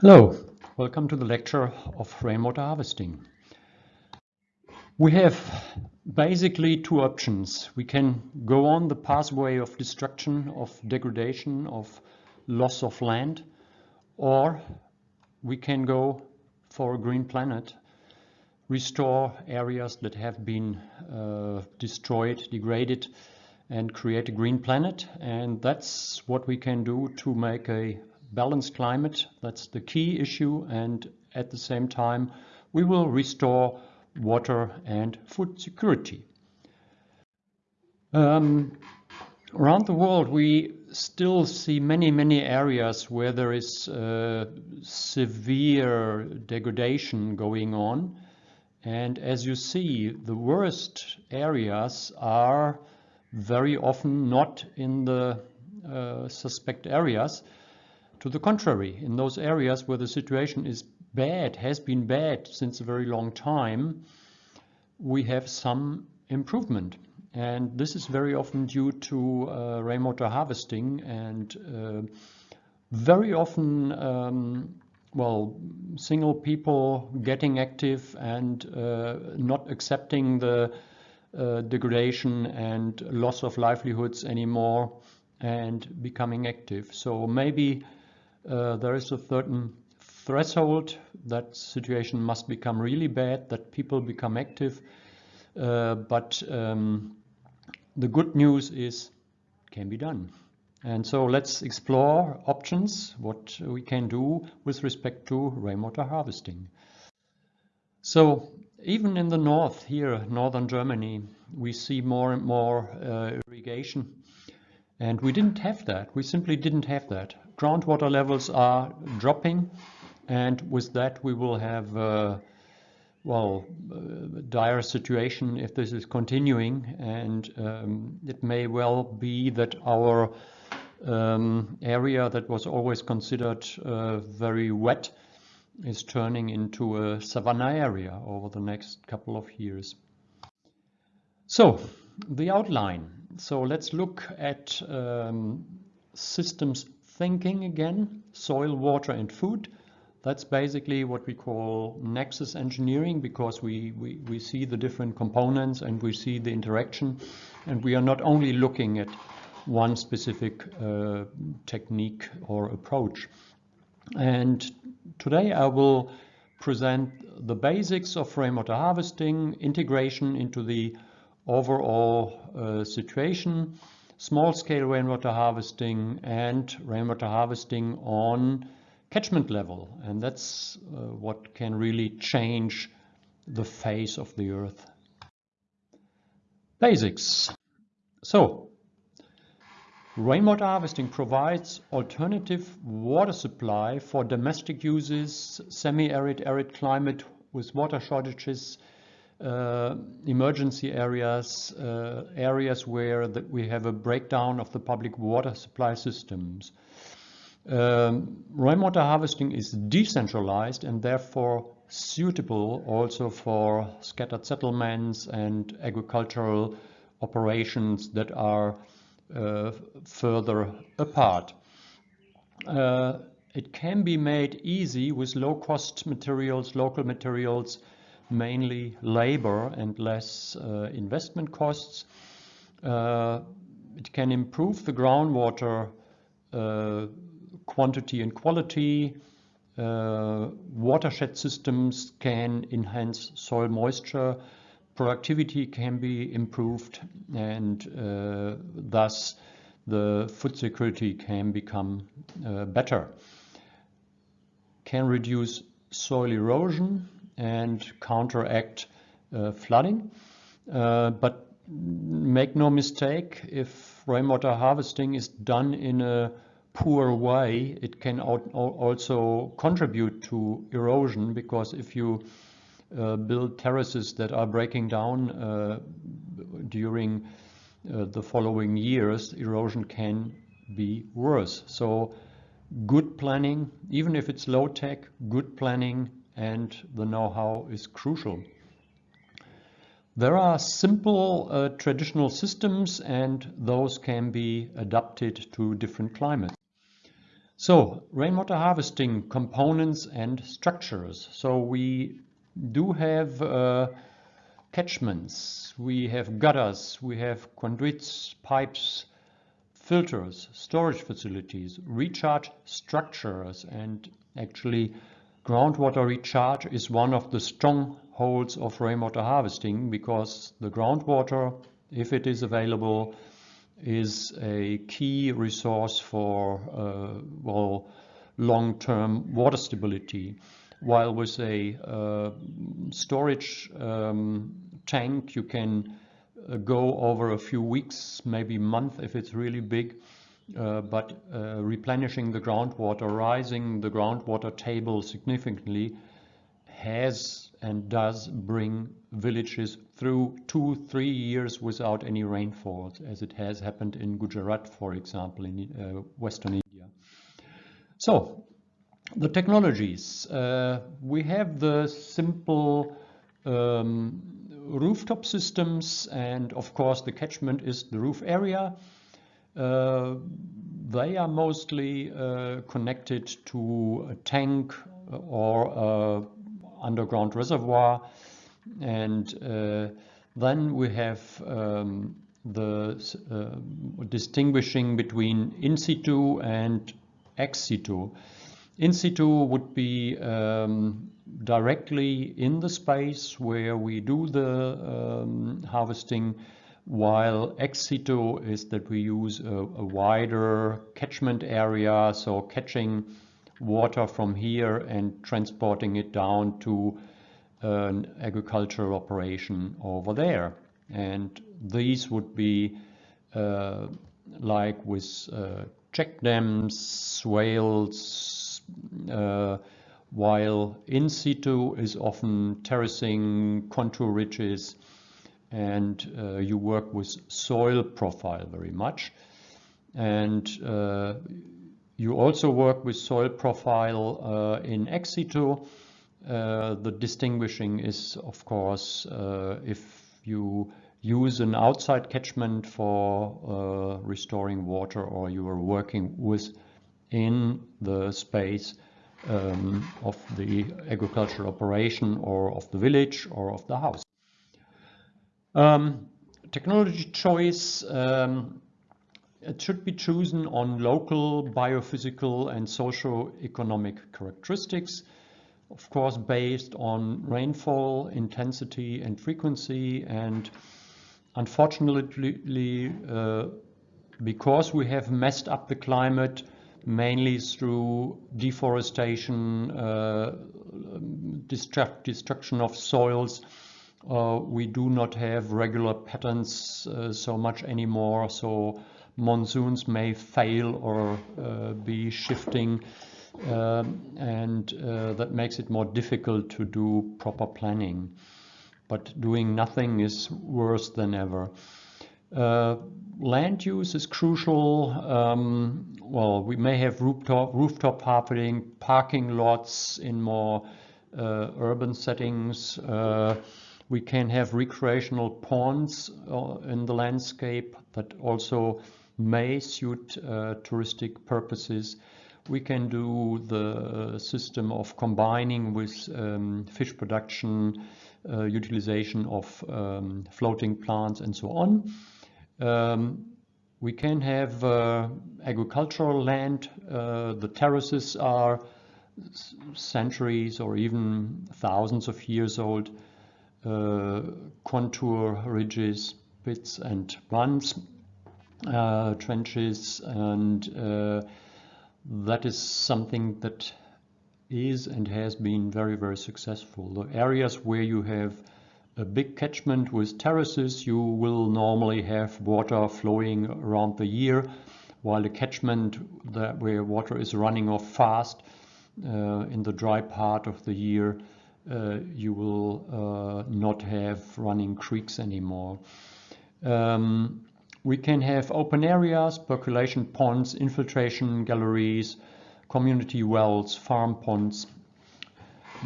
Hello, welcome to the lecture of rainwater harvesting. We have basically two options. We can go on the pathway of destruction, of degradation, of loss of land, or we can go for a green planet, restore areas that have been uh, destroyed, degraded, and create a green planet. And that's what we can do to make a balanced climate. That's the key issue. And at the same time, we will restore water and food security. Um, around the world, we still see many, many areas where there is uh, severe degradation going on. And as you see, the worst areas are very often not in the uh, suspect areas, to the contrary, in those areas where the situation is bad, has been bad since a very long time, we have some improvement. And this is very often due to uh, rainwater harvesting and uh, very often, um, well, single people getting active and uh, not accepting the uh, degradation and loss of livelihoods anymore and becoming active. So maybe uh, there is a certain threshold that situation must become really bad, that people become active. Uh, but um, the good news is can be done. And so let's explore options, what we can do with respect to rainwater harvesting. So even in the north here, northern Germany, we see more and more uh, irrigation. And we didn't have that. We simply didn't have that groundwater levels are dropping and with that we will have uh, well uh, dire situation if this is continuing and um, it may well be that our um, area that was always considered uh, very wet is turning into a savanna area over the next couple of years. So the outline. So let's look at um, systems thinking again, soil, water and food. That's basically what we call nexus engineering because we, we, we see the different components and we see the interaction and we are not only looking at one specific uh, technique or approach. And today I will present the basics of rainwater harvesting, integration into the overall uh, situation, small-scale rainwater harvesting and rainwater harvesting on catchment level. And that's uh, what can really change the face of the earth. Basics. So, rainwater harvesting provides alternative water supply for domestic uses, semi-arid, arid climate with water shortages, uh, emergency areas, uh, areas where we have a breakdown of the public water supply systems. Um, rainwater harvesting is decentralized and therefore suitable also for scattered settlements and agricultural operations that are uh, further apart. Uh, it can be made easy with low-cost materials, local materials, mainly labor and less uh, investment costs. Uh, it can improve the groundwater uh, quantity and quality. Watershed systems can enhance soil moisture. Productivity can be improved and uh, thus the food security can become uh, better. Can reduce soil erosion and counteract uh, flooding. Uh, but make no mistake, if rainwater harvesting is done in a poor way, it can also contribute to erosion because if you uh, build terraces that are breaking down uh, during uh, the following years, erosion can be worse. So good planning, even if it's low tech, good planning and the know-how is crucial. There are simple uh, traditional systems and those can be adapted to different climates. So rainwater harvesting components and structures. So we do have uh, catchments, we have gutters, we have conduits, pipes, filters, storage facilities, recharge structures, and actually groundwater recharge is one of the strongholds of rainwater harvesting because the groundwater, if it is available, is a key resource for uh, well long-term water stability. While with a uh, storage um, tank, you can uh, go over a few weeks, maybe month if it's really big. Uh, but uh, replenishing the groundwater, rising the groundwater table significantly has and does bring villages through two, three years without any rainfalls, as it has happened in Gujarat, for example, in uh, Western India. So, the technologies. Uh, we have the simple um, rooftop systems, and of course the catchment is the roof area. Uh, they are mostly uh, connected to a tank or underground reservoir. And uh, then we have um, the uh, distinguishing between in situ and ex situ. In situ would be um, directly in the space where we do the um, harvesting, while ex situ is that we use a, a wider catchment area, so catching water from here and transporting it down to an agricultural operation over there. And these would be uh, like with uh, check dams, swales, uh, while in situ is often terracing, contour ridges, and uh, you work with soil profile very much. And uh, you also work with soil profile uh, in ex situ. Uh, the distinguishing is, of course, uh, if you use an outside catchment for restoring water or you are working within the space um, of the agricultural operation or of the village or of the house. Um, technology choice um, it should be chosen on local biophysical and socio-economic characteristics, of course based on rainfall, intensity and frequency and unfortunately uh, because we have messed up the climate mainly through deforestation, uh, destruction of soils, uh, we do not have regular patterns uh, so much anymore. So monsoons may fail or uh, be shifting um, and uh, that makes it more difficult to do proper planning. But doing nothing is worse than ever. Uh, land use is crucial. Um, well, we may have rooftop, rooftop harvesting, parking lots in more uh, urban settings. We can have recreational ponds uh, in the landscape that also may suit uh, touristic purposes. We can do the system of combining with um, fish production, uh, utilization of um, floating plants and so on. Um, we can have uh, agricultural land. Uh, the terraces are centuries or even thousands of years old. Uh, contour ridges, pits and runs uh, trenches and uh, that is something that is and has been very very successful. The areas where you have a big catchment with terraces you will normally have water flowing around the year while the catchment that where water is running off fast uh, in the dry part of the year uh, you will uh, not have running creeks anymore. Um, we can have open areas, percolation ponds, infiltration galleries, community wells, farm ponds.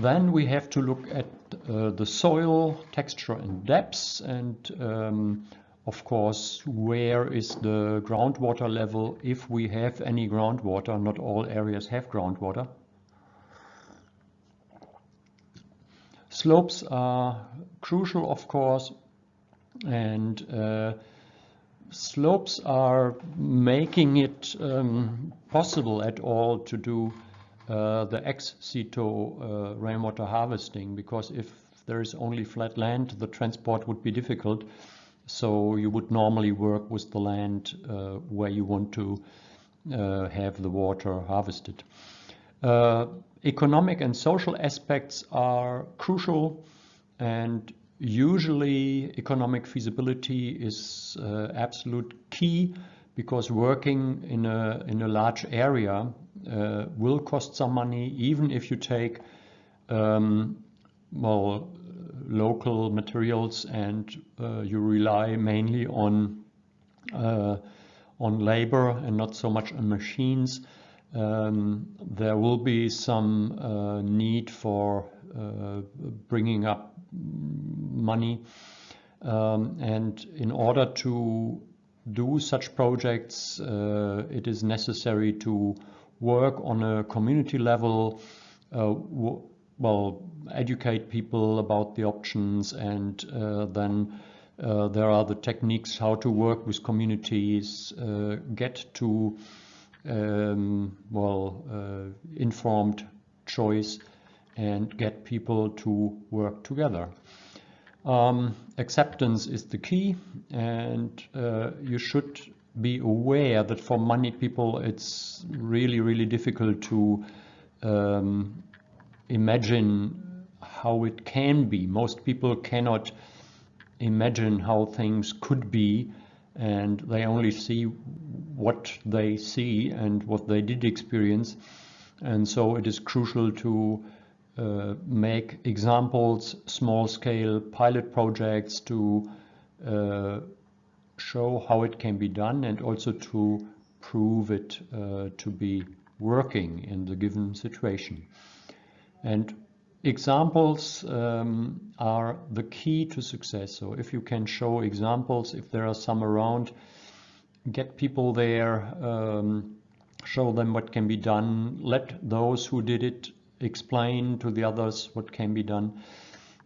Then we have to look at uh, the soil texture and depths and um, of course, where is the groundwater level if we have any groundwater. Not all areas have groundwater. Slopes are crucial, of course, and uh, slopes are making it um, possible at all to do uh, the ex situ uh, rainwater harvesting because if there is only flat land, the transport would be difficult. So you would normally work with the land uh, where you want to uh, have the water harvested. Uh, economic and social aspects are crucial and usually economic feasibility is uh, absolute key because working in a, in a large area uh, will cost some money even if you take um, well local materials and uh, you rely mainly on uh, on labor and not so much on machines um, there will be some uh, need for uh, bringing up money. Um, and in order to do such projects uh, it is necessary to work on a community level uh, well educate people about the options and uh, then uh, there are the techniques how to work with communities get to um, well uh, informed choice and get people to work together. Um, acceptance is the key and uh, you should be aware that for many people it's really really difficult to um, imagine how it can be. Most people cannot imagine how things could be and they only see what they see and what they did experience. And so it is crucial to uh, make examples, small scale pilot projects to uh, show how it can be done and also to prove it uh, to be working in the given situation. And examples um, are the key to success. So if you can show examples, if there are some around, get people there, um, show them what can be done, let those who did it explain to the others what can be done.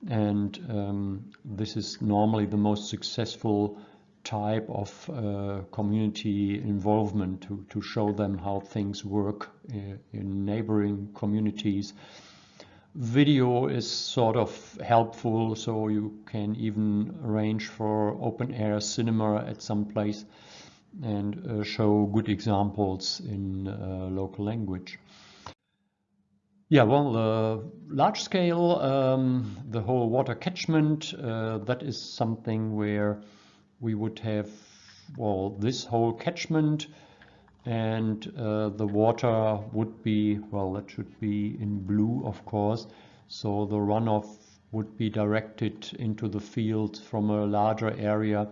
And um, this is normally the most successful type of uh, community involvement to, to show them how things work in, uh, in neighboring communities. Video is sort of helpful, so you can even arrange for open air cinema at some place and uh, show good examples in uh, local language. Yeah, well, uh, large scale, um, the whole water catchment, uh, that is something where we would have, well, this whole catchment and uh, the water would be, well, that should be in blue, of course. So the runoff would be directed into the field from a larger area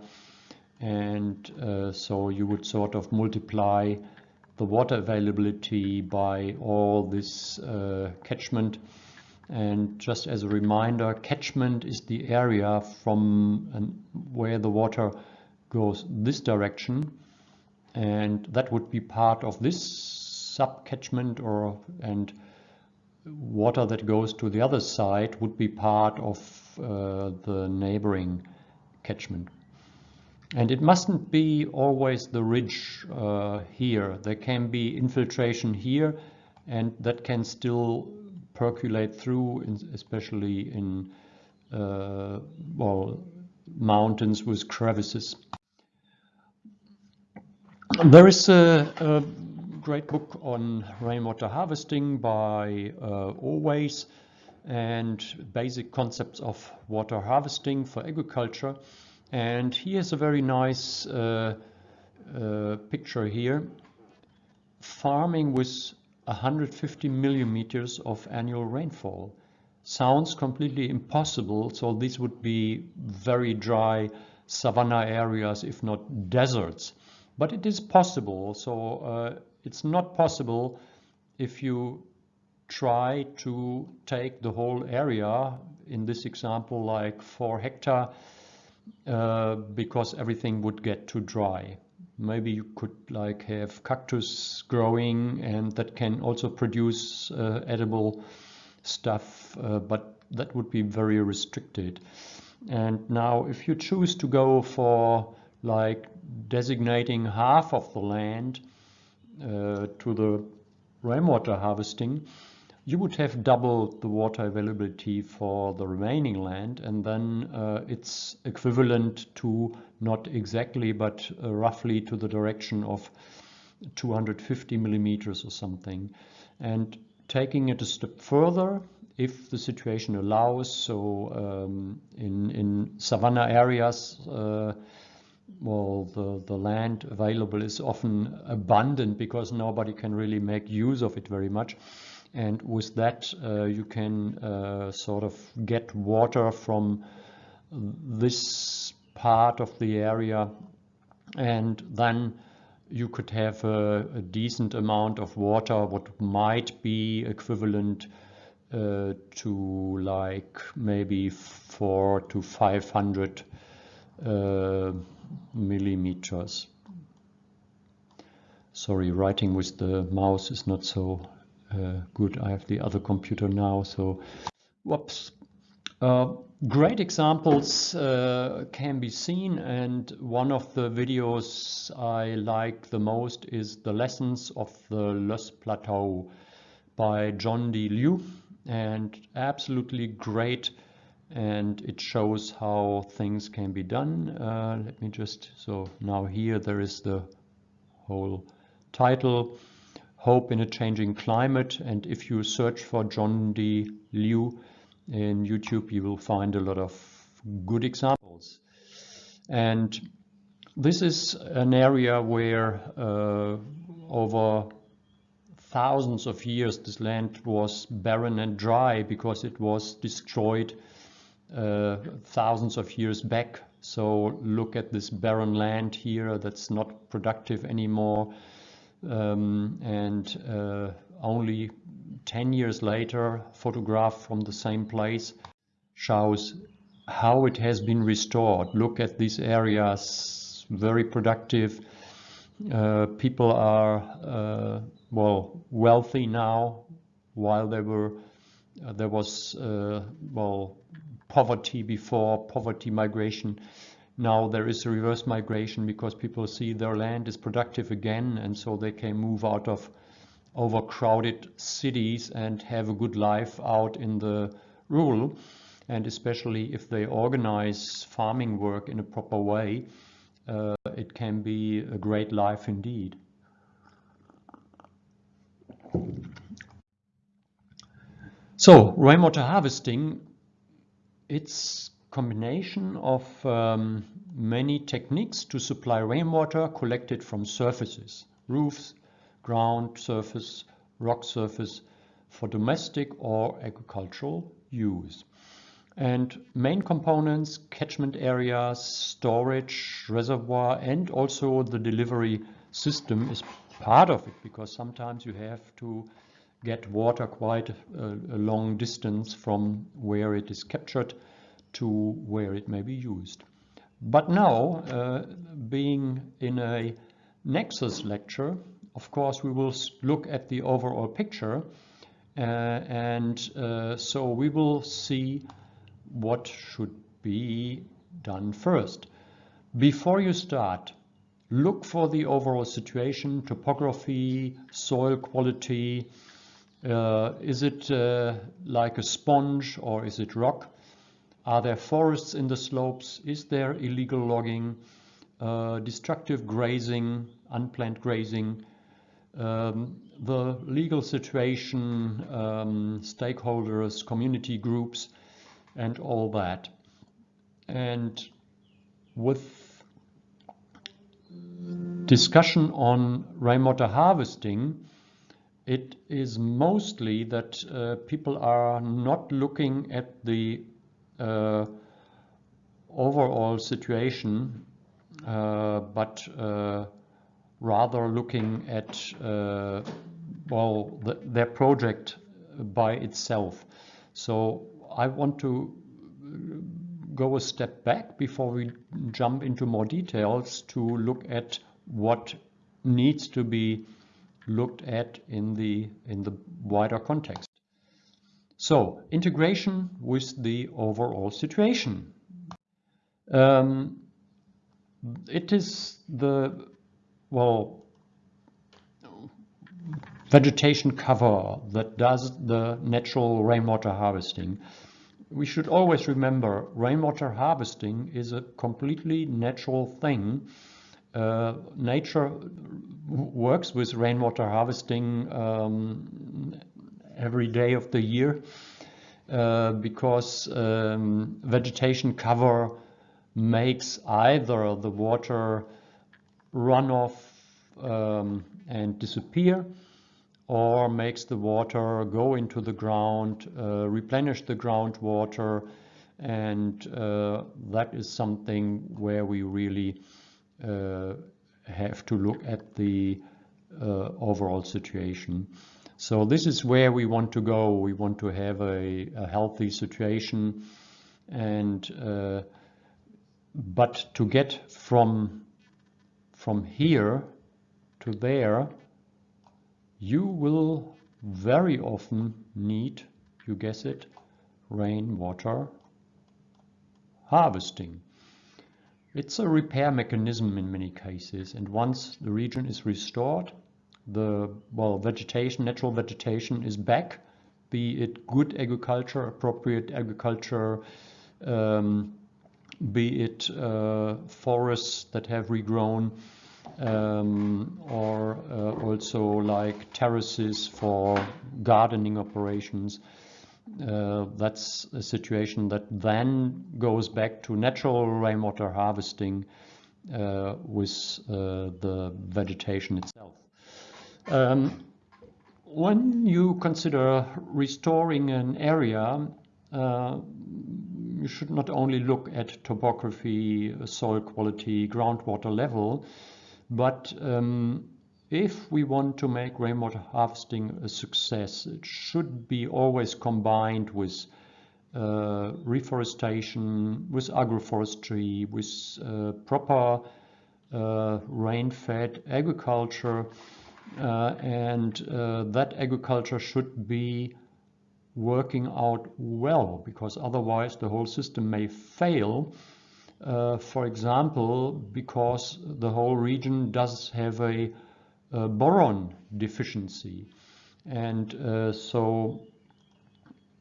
and uh, so you would sort of multiply the water availability by all this uh, catchment. And just as a reminder catchment is the area from where the water goes this direction. And that would be part of this sub catchment or and water that goes to the other side would be part of uh, the neighboring catchment and it mustn't be always the ridge uh, here. There can be infiltration here and that can still percolate through, in, especially in uh, well, mountains with crevices. There is a, a, great book on rainwater harvesting by uh, Oweis and basic concepts of water harvesting for agriculture. And here's a very nice uh, uh, picture here. Farming with 150 millimeters of annual rainfall. Sounds completely impossible, so these would be very dry savanna areas, if not deserts. But it is possible, so uh, it's not possible if you try to take the whole area, in this example like 4 hectare, uh, because everything would get too dry. Maybe you could like have cactus growing and that can also produce uh, edible stuff, uh, but that would be very restricted. And now if you choose to go for like designating half of the land uh, to the rainwater harvesting, you would have double the water availability for the remaining land and then uh, it's equivalent to not exactly but uh, roughly to the direction of 250 millimeters or something. And taking it a step further if the situation allows so um, in in savanna areas uh, well the the land available is often abundant because nobody can really make use of it very much and with that uh, you can uh, sort of get water from this part of the area and then you could have a, a decent amount of water what might be equivalent uh, to like maybe four to 500 uh, millimeters. Sorry, writing with the mouse is not so uh, good. I have the other computer now, so whoops. Uh, great examples uh, can be seen and one of the videos I like the most is the lessons of the Loess Plateau by John D. Liu and absolutely great and it shows how things can be done. Uh, let me just, so now here there is the whole title hope in a changing climate. And if you search for John D. Liu in YouTube, you will find a lot of good examples. And this is an area where uh, over thousands of years this land was barren and dry because it was destroyed uh, thousands of years back. So look at this barren land here that's not productive anymore um, and uh, only 10 years later photograph from the same place shows how it has been restored. Look at these areas very productive. Uh, people are uh, well wealthy now while they were uh, there was uh, well poverty before poverty migration now there is a reverse migration because people see their land is productive again and so they can move out of overcrowded cities and have a good life out in the rural and especially if they organize farming work in a proper way uh, it can be a great life indeed. So rainwater harvesting it's combination of um, many techniques to supply rainwater collected from surfaces, roofs, ground surface, rock surface for domestic or agricultural use. And main components, catchment areas, storage, reservoir, and also the delivery system is part of it because sometimes you have to get water quite a, a long distance from where it is captured to where it may be used. But now, uh, being in a Nexus lecture, of course, we will look at the overall picture. Uh, and uh, so we will see what should be done first. Before you start, look for the overall situation, topography, soil quality. Uh, is it uh, like a sponge or is it rock? Are there forests in the slopes? Is there illegal logging, uh, destructive grazing, unplanned grazing? Um, the legal situation, um, stakeholders, community groups, and all that. And with discussion on rainwater harvesting, it is mostly that uh, people are not looking at the overall situation, uh, but uh, rather looking at well the, their project by itself. So I want to go a step back before we jump into more details to look at what needs to be looked at in the in the wider context. So integration with the overall situation. Um, it is the well vegetation cover that does the natural rainwater harvesting. We should always remember rainwater harvesting is a completely natural thing. Uh, nature works with rainwater harvesting um, every day of the year uh, because um, vegetation cover makes either the water run off um, and disappear or makes the water go into the ground, uh, replenish the groundwater, and uh, that is something where we really uh, have to look at the uh, overall situation. So this is where we want to go. We want to have a, a healthy situation and uh, but to get from from here to there you will very often need, you guess it, rainwater harvesting. It's a repair mechanism in many cases and once the region is restored the well vegetation, natural vegetation is back, be it good agriculture, appropriate agriculture, um, be it uh, forests that have regrown, um, or uh, also like terraces for gardening operations. Uh, that's a situation that then goes back to natural rainwater harvesting uh, with uh, the vegetation itself. Um, when you consider restoring an area, uh, you should not only look at topography, soil quality, groundwater level, but um, if we want to make rainwater harvesting a success, it should be always combined with uh, reforestation, with agroforestry, with uh, proper uh, rain-fed agriculture, and uh, that agriculture should be working out well because otherwise the whole system may fail. Uh, for example, because the whole region does have a, a boron deficiency. And uh, so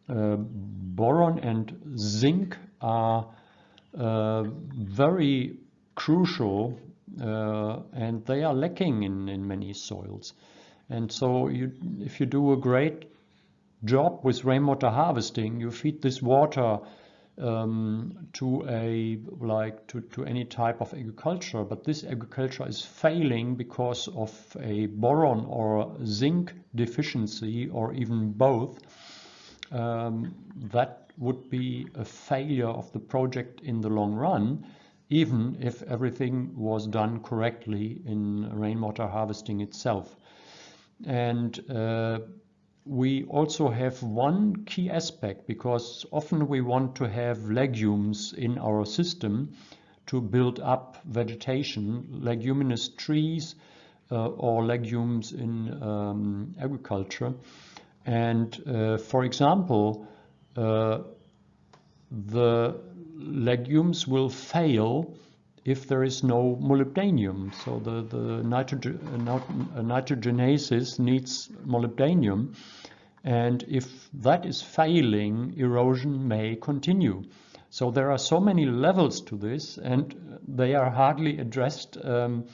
uh, boron and zinc are uh, very crucial uh, and they are lacking in, in many soils. And so you, if you do a great job with rainwater harvesting, you feed this water um, to a like to, to any type of agriculture, but this agriculture is failing because of a boron or zinc deficiency or even both. Um, that would be a failure of the project in the long run even if everything was done correctly in rainwater harvesting itself. And uh, we also have one key aspect because often we want to have legumes in our system to build up vegetation, leguminous trees uh, or legumes in um, agriculture. And uh, for example, uh, the legumes will fail if there is no molybdenum. So the, the nitrogen, uh, nitrogenases needs molybdenum. And if that is failing, erosion may continue. So there are so many levels to this and they are hardly addressed um,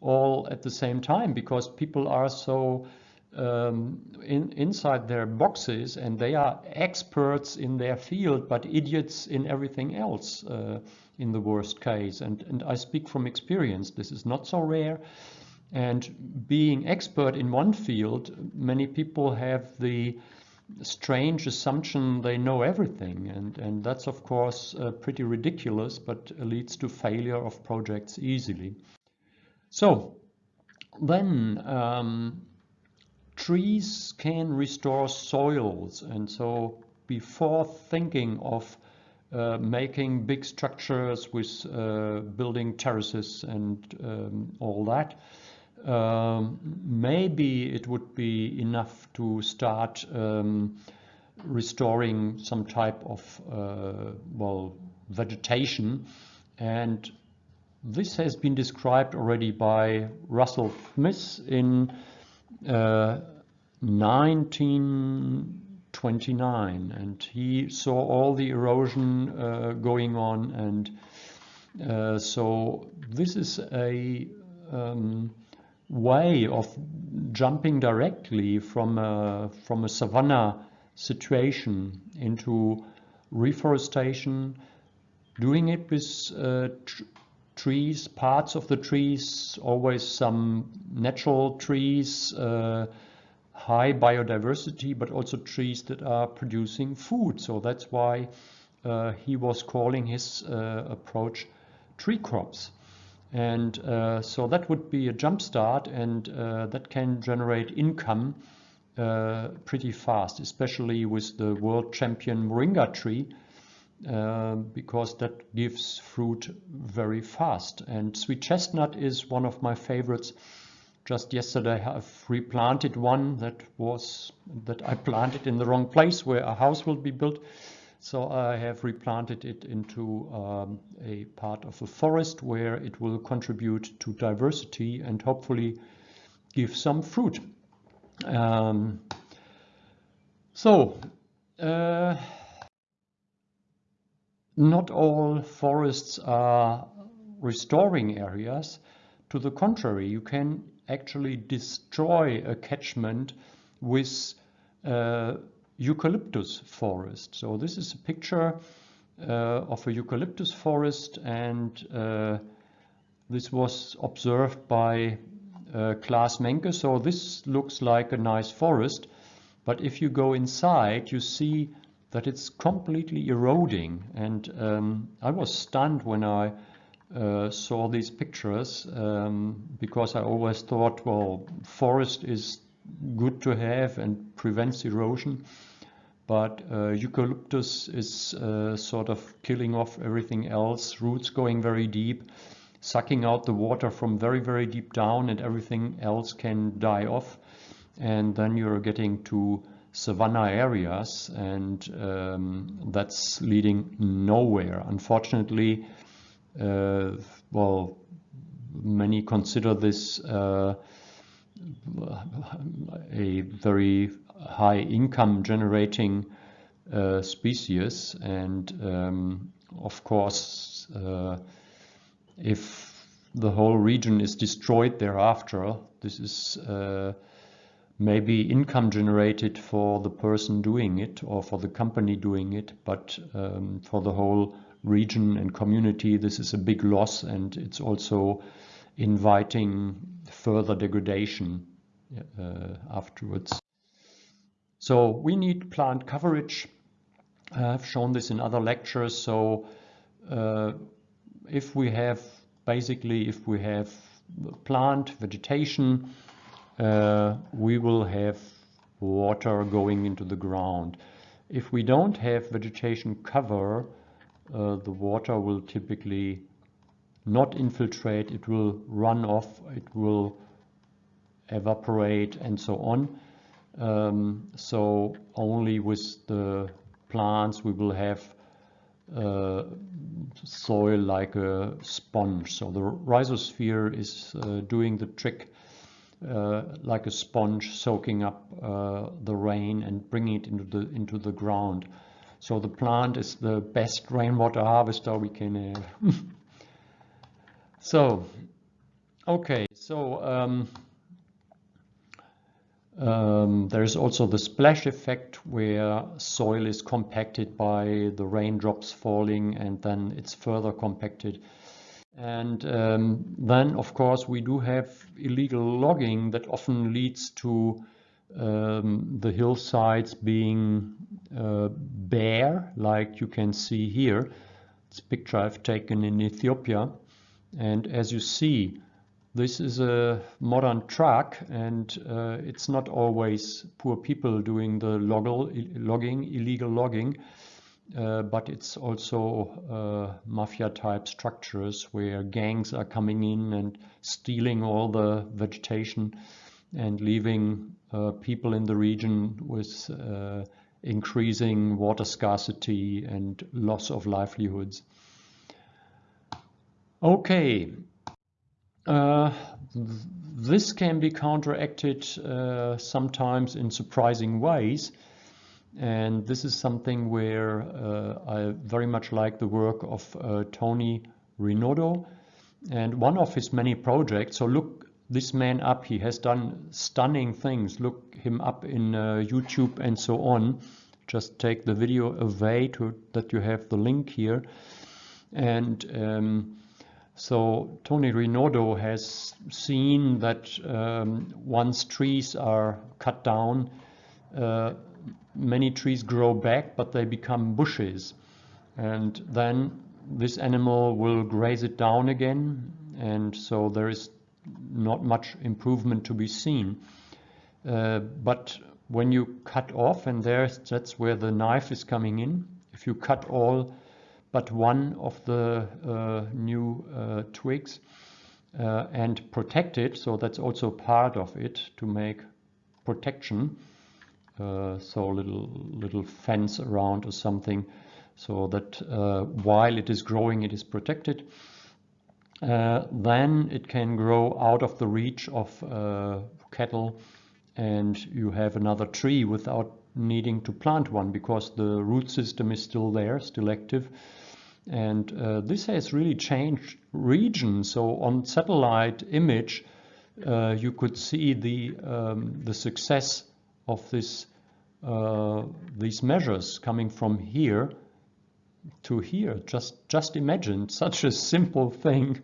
all at the same time because people are so um, in, inside their boxes and they are experts in their field but idiots in everything else uh, in the worst case. And, and I speak from experience. This is not so rare. And being expert in one field many people have the strange assumption they know everything. And, and that's of course uh, pretty ridiculous but leads to failure of projects easily. So then um, trees can restore soils and so before thinking of uh, making big structures with uh, building terraces and um, all that. Um, maybe it would be enough to start um, restoring some type of uh, well vegetation and this has been described already by Russell Smith in uh, 1929 and he saw all the erosion uh, going on and uh, so this is a um, way of jumping directly from a, from a savanna situation into reforestation, doing it with uh, trees, parts of the trees, always some natural trees, uh, high biodiversity, but also trees that are producing food. So that's why uh, he was calling his uh, approach tree crops. And uh, so that would be a jump start and uh, that can generate income uh, pretty fast, especially with the world champion moringa tree, uh, because that gives fruit very fast. And sweet chestnut is one of my favorites. Just yesterday I've replanted one that was that I planted in the wrong place where a house will be built. So I have replanted it into um, a part of a forest where it will contribute to diversity and hopefully give some fruit. Um, so, uh, not all forests are restoring areas. To the contrary, you can actually destroy a catchment with uh, eucalyptus forest. So this is a picture uh, of a eucalyptus forest and uh, this was observed by uh, Klaas Menke. So this looks like a nice forest, but if you go inside, you see that it's completely eroding. And um, I was stunned when I uh, saw these pictures um, because I always thought, well, forest is good to have and prevents erosion. But uh, eucalyptus is uh, sort of killing off everything else, roots going very deep, sucking out the water from very, very deep down and everything else can die off. And then you're getting to savanna areas and um, that's leading nowhere. Unfortunately, uh, well, many consider this uh, a very high income generating uh, species and um, of course uh, if the whole region is destroyed thereafter this is uh, maybe income generated for the person doing it or for the company doing it but um, for the whole region and community this is a big loss and it's also inviting further degradation uh, afterwards. So we need plant coverage. I've shown this in other lectures. So uh, if we have basically if we have plant vegetation, uh, we will have water going into the ground. If we don't have vegetation cover, uh, the water will typically not infiltrate, it will run off, it will evaporate and so on. Um, so only with the plants we will have uh, soil like a sponge. So the rhizosphere is uh, doing the trick like a sponge soaking up uh, the rain and bringing it into the into the ground. So the plant is the best rainwater harvester we can have. so, okay, so um, um, there is also the splash effect where soil is compacted by the raindrops falling and then it's further compacted. And um, then, of course, we do have illegal logging that often leads to um, the hillsides being uh, bare, like you can see here. It's a picture I've taken in Ethiopia. And as you see, this is a modern truck and uh, it's not always poor people doing the logging, illegal logging. Uh, but it's also uh, mafia type structures where gangs are coming in and stealing all the vegetation and leaving uh, people in the region with uh, increasing water scarcity and loss of livelihoods. Okay, uh, this can be counteracted uh, sometimes in surprising ways. And this is something where uh, I very much like the work of uh, Tony Rinaudo and one of his many projects. So look this man up, he has done stunning things. Look him up in uh, YouTube and so on. Just take the video away to that you have the link here. And um, so Tony Rinaudo has seen that um, once trees are cut down, uh, many trees grow back, but they become bushes. And then this animal will graze it down again. And so there is not much improvement to be seen. Uh, but when you cut off, and there's, that's where the knife is coming in, if you cut all but one of the uh, new uh, twigs uh, and protect it, so that's also part of it to make protection, uh, so little little fence around or something so that uh, while it is growing it is protected uh, then it can grow out of the reach of uh, cattle and you have another tree without needing to plant one because the root system is still there, still active. And uh, this has really changed region. So on satellite image, uh, you could see the um, the success of this uh, these measures coming from here to here. Just just imagine such a simple thing,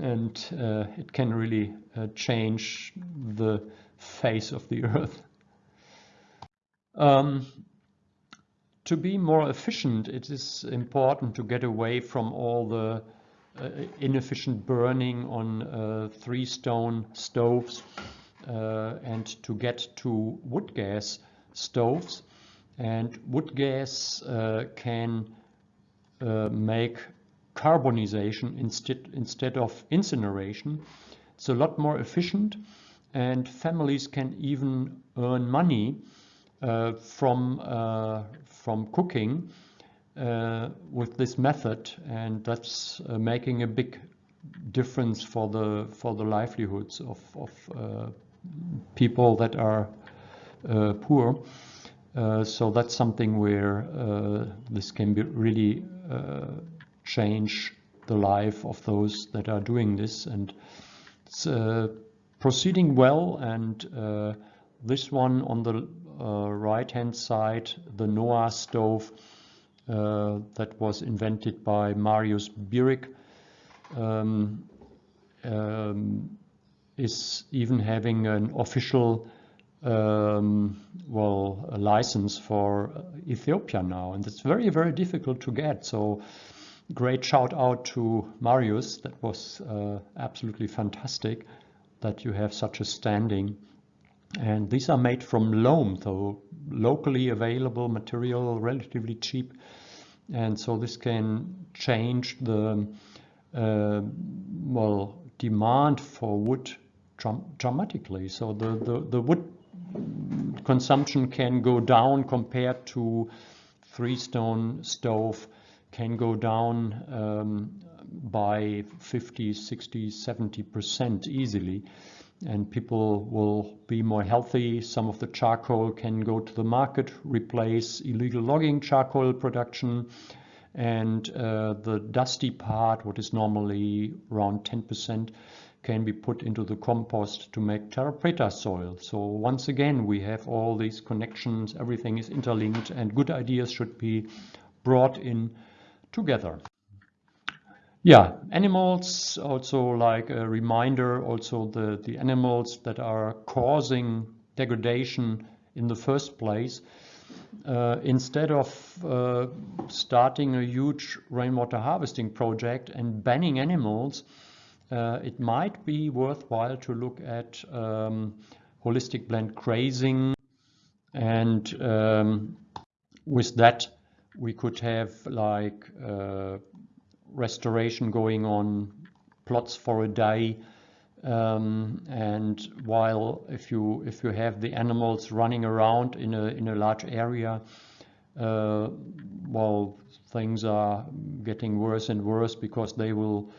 and uh, it can really uh, change the face of the earth. Um, to be more efficient, it is important to get away from all the uh, inefficient burning on uh, three stone stoves and to get to wood gas stoves. And wood gas uh, can uh, make carbonization instead, instead of incineration. It's a lot more efficient and families can even earn money uh, from, uh, from cooking uh, with this method and that's uh, making a big difference for the for the livelihoods of, of uh, people that are poor. Uh, so that's something where uh, this can be really uh, change the life of those that are doing this and it's uh, proceeding well and uh, this one on the right hand side the Noah stove that was invented by Marius Birik um, um, is even having an official um, well, a license for Ethiopia now, and it's very, very difficult to get. So, great shout out to Marius. That was uh, absolutely fantastic that you have such a standing. And these are made from loam, so locally available material, relatively cheap. And so this can change the uh, well demand for wood dramatically. So the, the, the wood consumption can go down compared to three stone stove can go down um, by 50, 60, 70% easily. And people will be more healthy. Some of the charcoal can go to the market, replace illegal logging charcoal production. And uh, the dusty part, what is normally around 10%, can be put into the compost to make terra preta soil. So once again, we have all these connections, everything is interlinked and good ideas should be brought in together. Yeah, animals also like a reminder, also the, the animals that are causing degradation in the first place. Uh, instead of uh, starting a huge rainwater harvesting project and banning animals, uh, it might be worthwhile to look at um, holistic planned grazing and um, with that we could have like uh, restoration going on, plots for a day, um, and while if you if you have the animals running around in a in a large area, uh, well, things are getting worse and worse because they will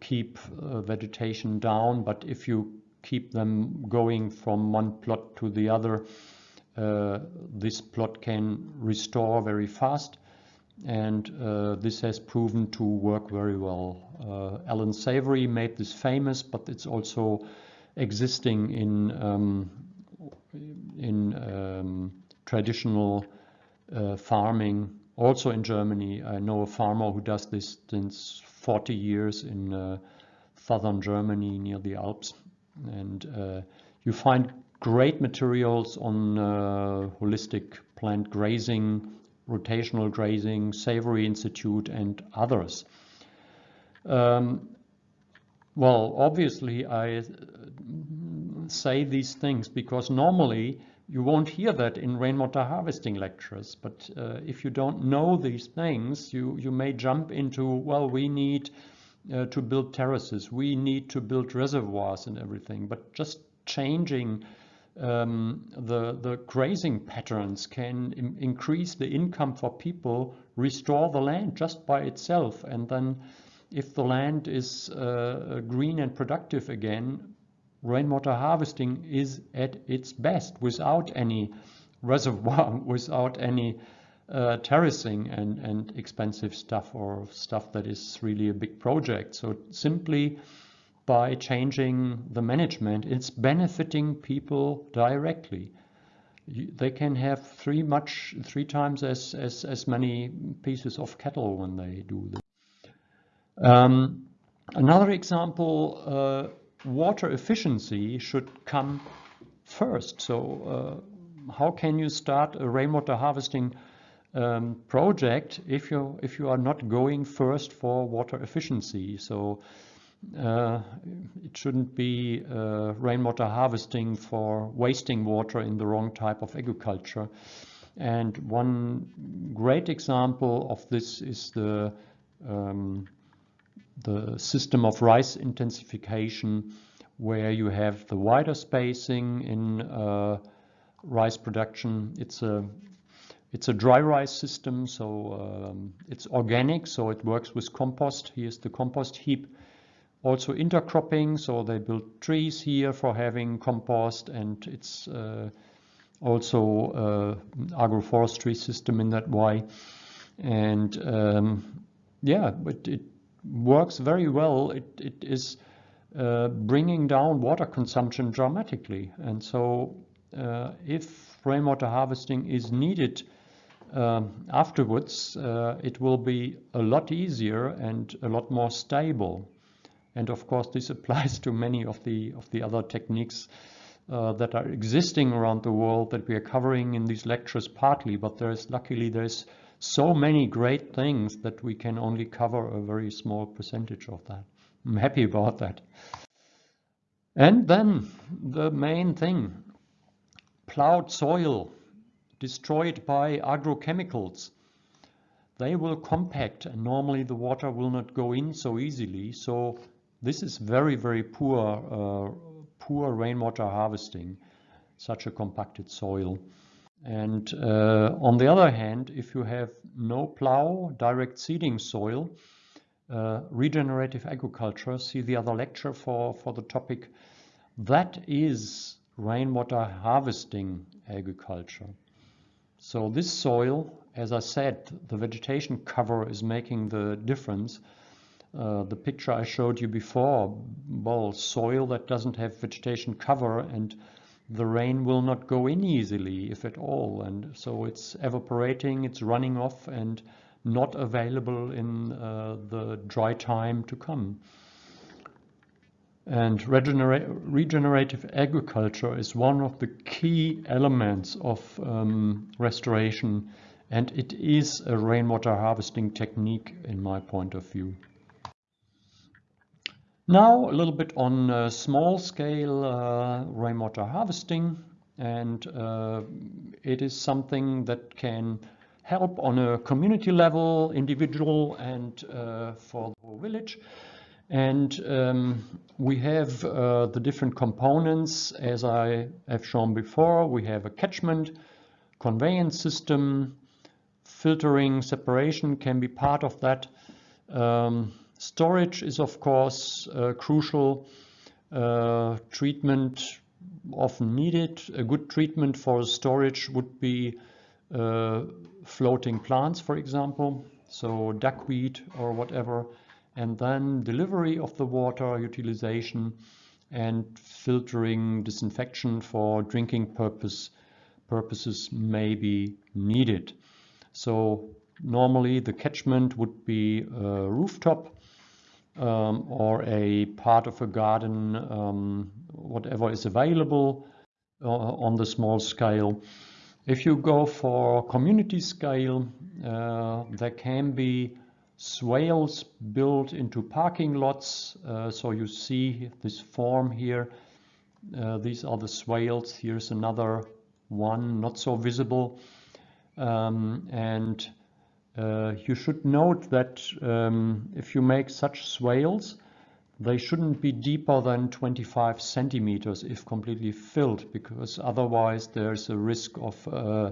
keep uh, vegetation down. But if you keep them going from one plot to the other, uh, this plot can restore very fast. And uh, this has proven to work very well. Uh, Alan Savory made this famous, but it's also existing in um, in um, traditional uh, farming. Also in Germany, I know a farmer who does this since 40 years in uh, southern Germany near the Alps. And uh, you find great materials on uh, holistic planned grazing, rotational grazing, Savory Institute, and others. Um, well, obviously, I say these things because normally you won't hear that in rainwater harvesting lectures, but uh, if you don't know these things, you, you may jump into, well, we need uh, to build terraces, we need to build reservoirs and everything, but just changing um, the, the grazing patterns can increase the income for people, restore the land just by itself, and then if the land is uh, green and productive again, rainwater harvesting is at its best without any reservoir, without any uh, terracing and, and expensive stuff or stuff that is really a big project. So simply by changing the management, it's benefiting people directly. They can have three much three times as, as, as many pieces of cattle when they do this. Um, another example, uh, water efficiency should come first. So uh, how can you start a rainwater harvesting um, project if you if you are not going first for water efficiency? So uh, it shouldn't be uh, rainwater harvesting for wasting water in the wrong type of agriculture. And one great example of this is the um, the system of rice intensification where you have the wider spacing in uh, rice production. It's a it's a dry rice system, so um, it's organic, so it works with compost. Here's the compost heap. Also intercropping, so they build trees here for having compost, and it's uh, also uh, agroforestry system in that way. And um, yeah, but it works very well. It, it is uh, bringing down water consumption dramatically. And so uh, if rainwater harvesting is needed um, afterwards, uh, it will be a lot easier and a lot more stable. And of course, this applies to many of the of the other techniques uh, that are existing around the world that we are covering in these lectures partly, but there's luckily there's so many great things that we can only cover a very small percentage of that. I'm happy about that. And then the main thing, plowed soil destroyed by agrochemicals. They will compact and normally the water will not go in so easily. So this is very, very poor, uh, poor rainwater harvesting, such a compacted soil. And uh, on the other hand, if you have no plow, direct seeding soil, uh, regenerative agriculture, see the other lecture for, for the topic, that is rainwater harvesting agriculture. So this soil, as I said, the vegetation cover is making the difference. Uh, the picture I showed you before, well, soil that doesn't have vegetation cover and the rain will not go in easily, if at all. And so it's evaporating, it's running off and not available in uh, the dry time to come. And regenera regenerative agriculture is one of the key elements of um, restoration and it is a rainwater harvesting technique in my point of view. Now a little bit on uh, small scale uh, rainwater harvesting and uh, it is something that can help on a community level, individual and uh, for the whole village. And um, we have uh, the different components as I have shown before. We have a catchment, conveyance system, filtering, separation can be part of that. Um, storage is of course crucial. Uh, treatment often needed. A good treatment for storage would be uh, floating plants, for example, so duckweed or whatever and then delivery of the water, utilization, and filtering, disinfection for drinking purpose purposes may be needed. So normally the catchment would be a rooftop um, or a part of a garden, um, whatever is available uh, on the small scale. If you go for community scale, uh, there can be swales built into parking lots. Uh, so you see this form here. Uh, these are the swales. Here's another one, not so visible. Um, and uh, you should note that um, if you make such swales, they shouldn't be deeper than 25 centimeters if completely filled, because otherwise there's a risk of, uh,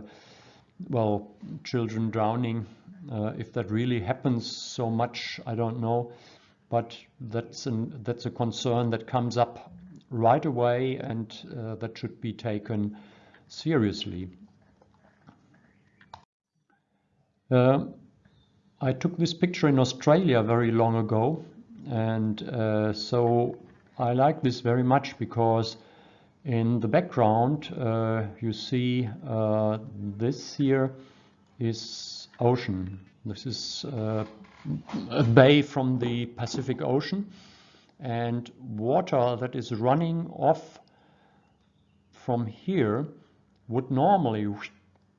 well, children drowning uh, if that really happens so much, I don't know. But that's, an, that's a concern that comes up right away and uh, that should be taken seriously. Uh, I took this picture in Australia very long ago and uh, so I like this very much because in the background uh, you see uh, this here is ocean. This is uh, a bay from the Pacific Ocean and water that is running off from here would normally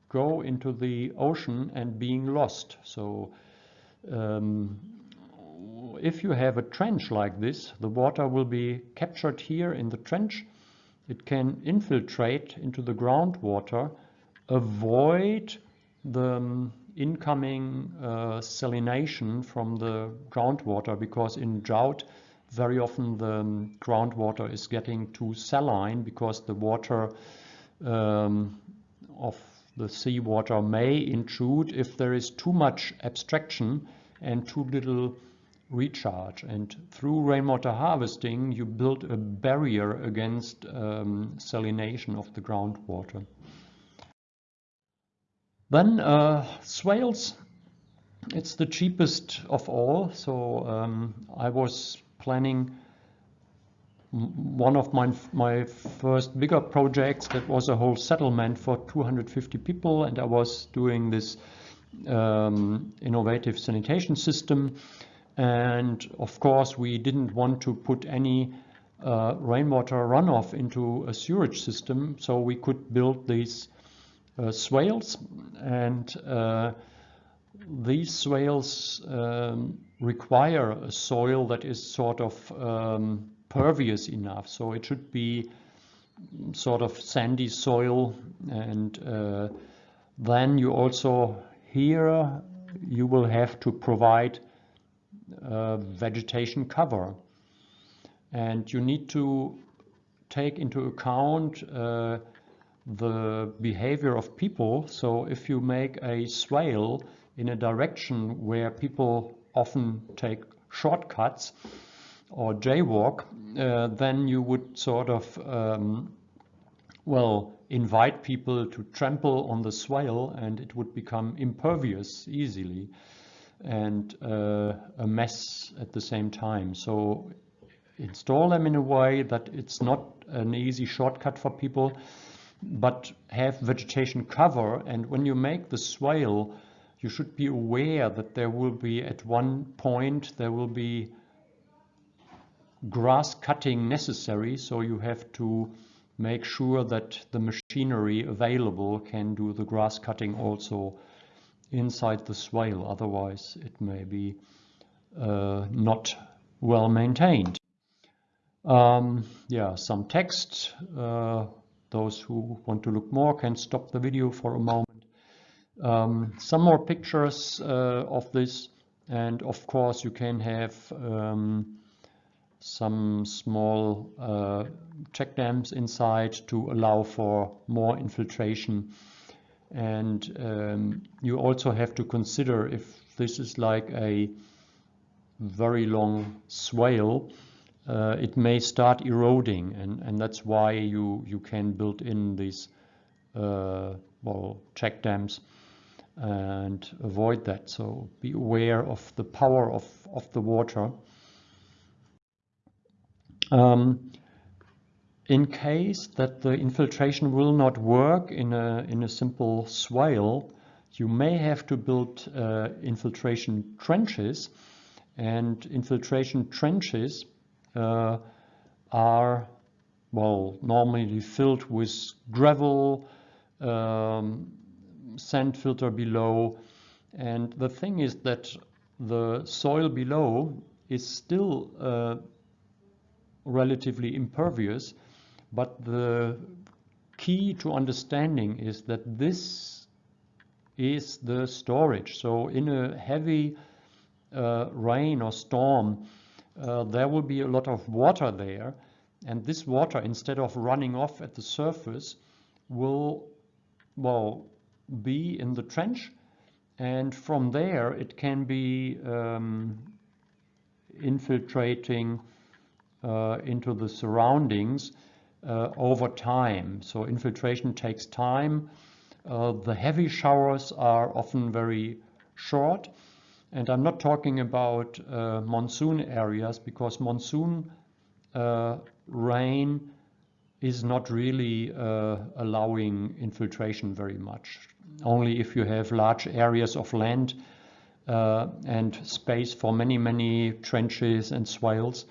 go into the ocean and being lost. So um, if you have a trench like this, the water will be captured here in the trench. It can infiltrate into the groundwater, avoid the um, incoming uh, salination from the groundwater because in drought very often the um, groundwater is getting too saline because the water um, of the seawater may intrude if there is too much abstraction and too little recharge. And through rainwater harvesting, you build a barrier against um, salination of the groundwater. Then uh, swales, it's the cheapest of all. So um, I was planning one of my, my first bigger projects that was a whole settlement for 250 people and I was doing this um, innovative sanitation system. And of course we didn't want to put any uh, rainwater runoff into a sewage system so we could build these uh, swales. And uh, these swales um, require a soil that is sort of um, pervious enough so it should be sort of sandy soil and uh, then you also here you will have to provide uh, vegetation cover and you need to take into account uh, the behavior of people. So if you make a swale in a direction where people often take shortcuts or jaywalk, uh, then you would sort of, um, well, invite people to trample on the swale and it would become impervious easily and uh, a mess at the same time. So install them in a way that it's not an easy shortcut for people but have vegetation cover. And when you make the swale, you should be aware that there will be at one point, there will be grass cutting necessary. So you have to make sure that the machinery available can do the grass cutting also inside the swale. Otherwise, it may be uh, not well maintained. Um, yeah, some text. Uh, those who want to look more can stop the video for a moment. Um, some more pictures uh, of this and of course you can have um, some small uh, check dams inside to allow for more infiltration. And um, you also have to consider if this is like a very long swale uh, it may start eroding. And, and that's why you you can build in these uh, well check dams and avoid that. So be aware of the power of, of the water um, in case that the infiltration will not work in a, in a simple swale, you may have to build uh, infiltration trenches. And infiltration trenches uh, are well normally filled with gravel, um, sand filter below. And the thing is that the soil below is still uh, relatively impervious but the key to understanding is that this is the storage. So in a heavy uh, rain or storm, uh, there will be a lot of water there. And this water, instead of running off at the surface, will, well, be in the trench. And from there, it can be um, infiltrating into the surroundings uh, over time. So infiltration takes time. Uh, the heavy showers are often very short. And I'm not talking about uh, monsoon areas because monsoon uh, rain is not really uh, allowing infiltration very much. Only if you have large areas of land uh, and space for many, many trenches and swales.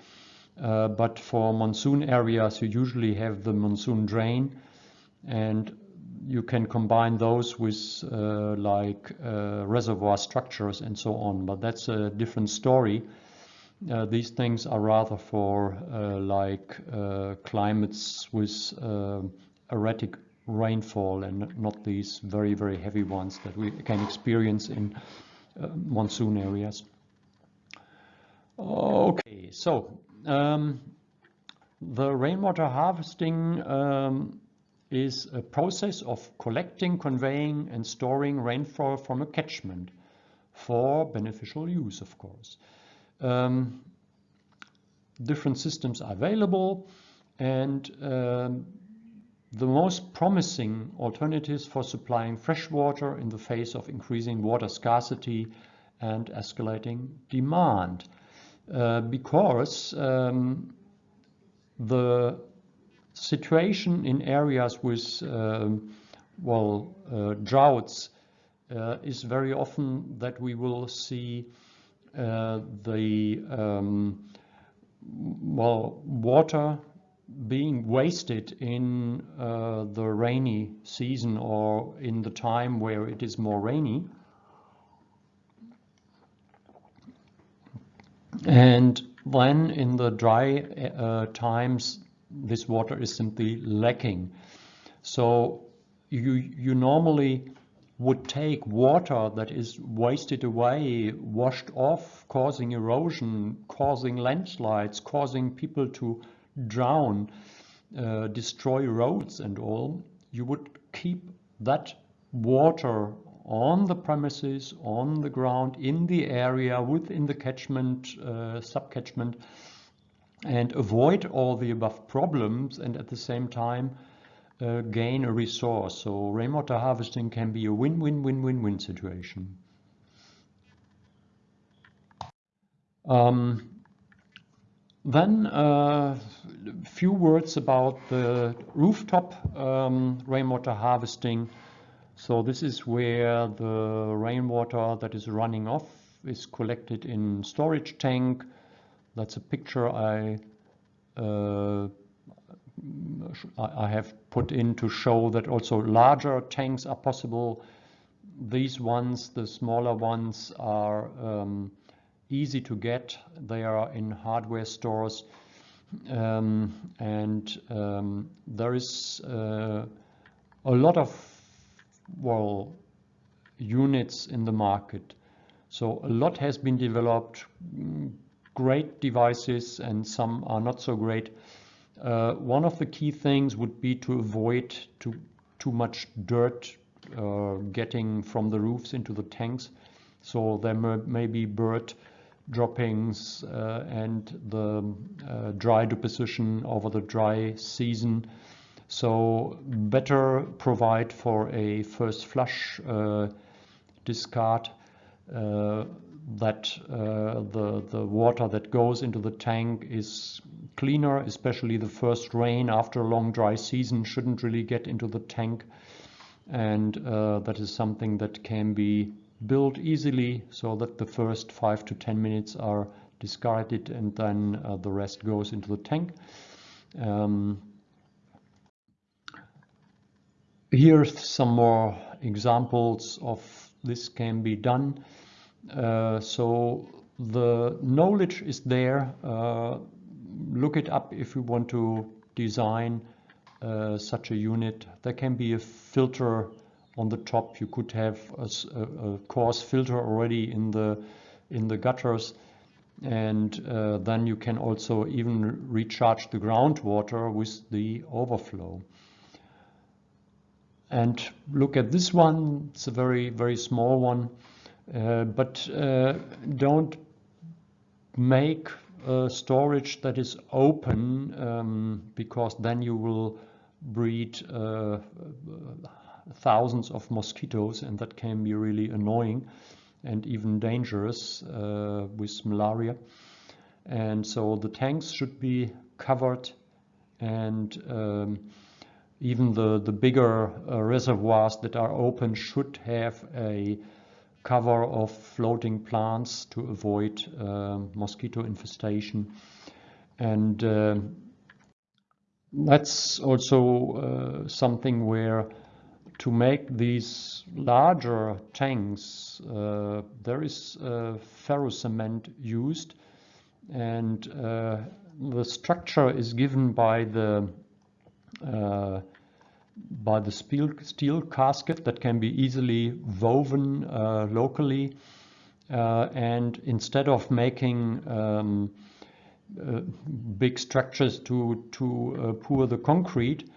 Uh, but for monsoon areas, you usually have the monsoon drain and you can combine those with uh, like uh, reservoir structures and so on, but that's a different story. Uh, these things are rather for uh, like uh, climates with erratic rainfall and not these very, very heavy ones that we can experience in monsoon areas. Okay, so um, the rainwater harvesting um, is a process of collecting, conveying and storing rainfall from a catchment for beneficial use, of course. Um, different systems are available and um, the most promising alternatives for supplying fresh water in the face of increasing water scarcity and escalating demand. Uh, because um, the situation in areas with uh, well uh, droughts uh, is very often that we will see uh, the um, well water being wasted in the rainy season or in the time where it is more rainy And then in the dry uh, times, this water is simply lacking. So you, you normally would take water that is wasted away, washed off, causing erosion, causing landslides, causing people to drown, uh, destroy roads and all. You would keep that water on the premises, on the ground, in the area, within the catchment, uh, subcatchment, and avoid all the above problems and at the same time uh, gain a resource. So rainwater harvesting can be a win-win-win-win-win situation. Um, then a uh, few words about the rooftop um, rainwater harvesting. So this is where the rainwater that is running off is collected in storage tank. That's a picture I uh, I have put in to show that also larger tanks are possible. These ones, the smaller ones, are um, easy to get. They are in hardware stores. Um, and um, there is uh, a lot of well, units in the market. So a lot has been developed, mm, great devices and some are not so great. Uh, one of the key things would be to avoid too, too much dirt uh, getting from the roofs into the tanks. So there may, be bird droppings uh, and the uh, dry deposition over the dry season. So better provide for a first flush uh, discard uh, that uh, the, the water that goes into the tank is cleaner, especially the first rain after a long dry season shouldn't really get into the tank. And uh, that is something that can be built easily so that the first five to 10 minutes are discarded and then uh, the rest goes into the tank. Um, here some more examples of this can be done. Uh, so the knowledge is there. Uh, look it up if you want to design uh, such a unit. There can be a filter on the top. You could have a, a coarse filter already in the in the gutters and uh, then you can also even recharge the groundwater with the overflow. And look at this one, it's a very, very small one. Uh, but uh, don't make storage that is open um, because then you will breed uh, thousands of mosquitoes and that can be really annoying and even dangerous uh, with malaria. And so the tanks should be covered and um, even the, the bigger uh, reservoirs that are open should have a cover of floating plants to avoid uh, mosquito infestation. And uh, that's also uh, something where to make these larger tanks, uh, there is uh, ferrocement used and the structure is given by the by the steel, steel casket that can be easily woven uh, locally. Uh, and instead of making um, uh, big structures to, to uh, pour the concrete,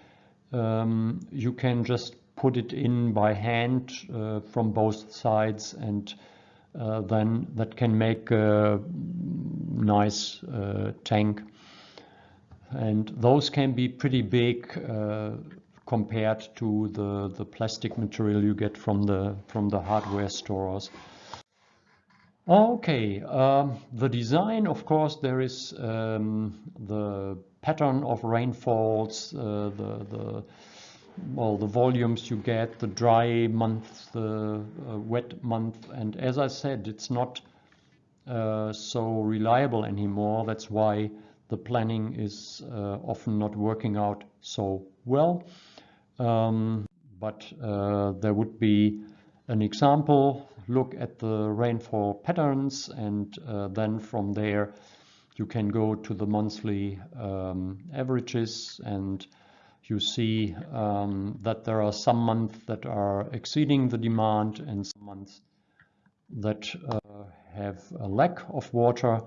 um, you can just put it in by hand uh, from both sides and then that can make a nice tank and those can be pretty big uh, compared to the, the plastic material you get from the, from the hardware stores. Okay, um, the design, of course, there is um, the pattern of rainfalls, uh, the, the well, the volumes you get, the dry month, the uh, wet month, and as I said, it's not uh, so reliable anymore. That's why the planning is uh, often not working out so well. Um, but uh, there would be an example, look at the rainfall patterns and uh, then from there you can go to the monthly um, averages and you see um, that there are some months that are exceeding the demand and some months that uh, have a lack of water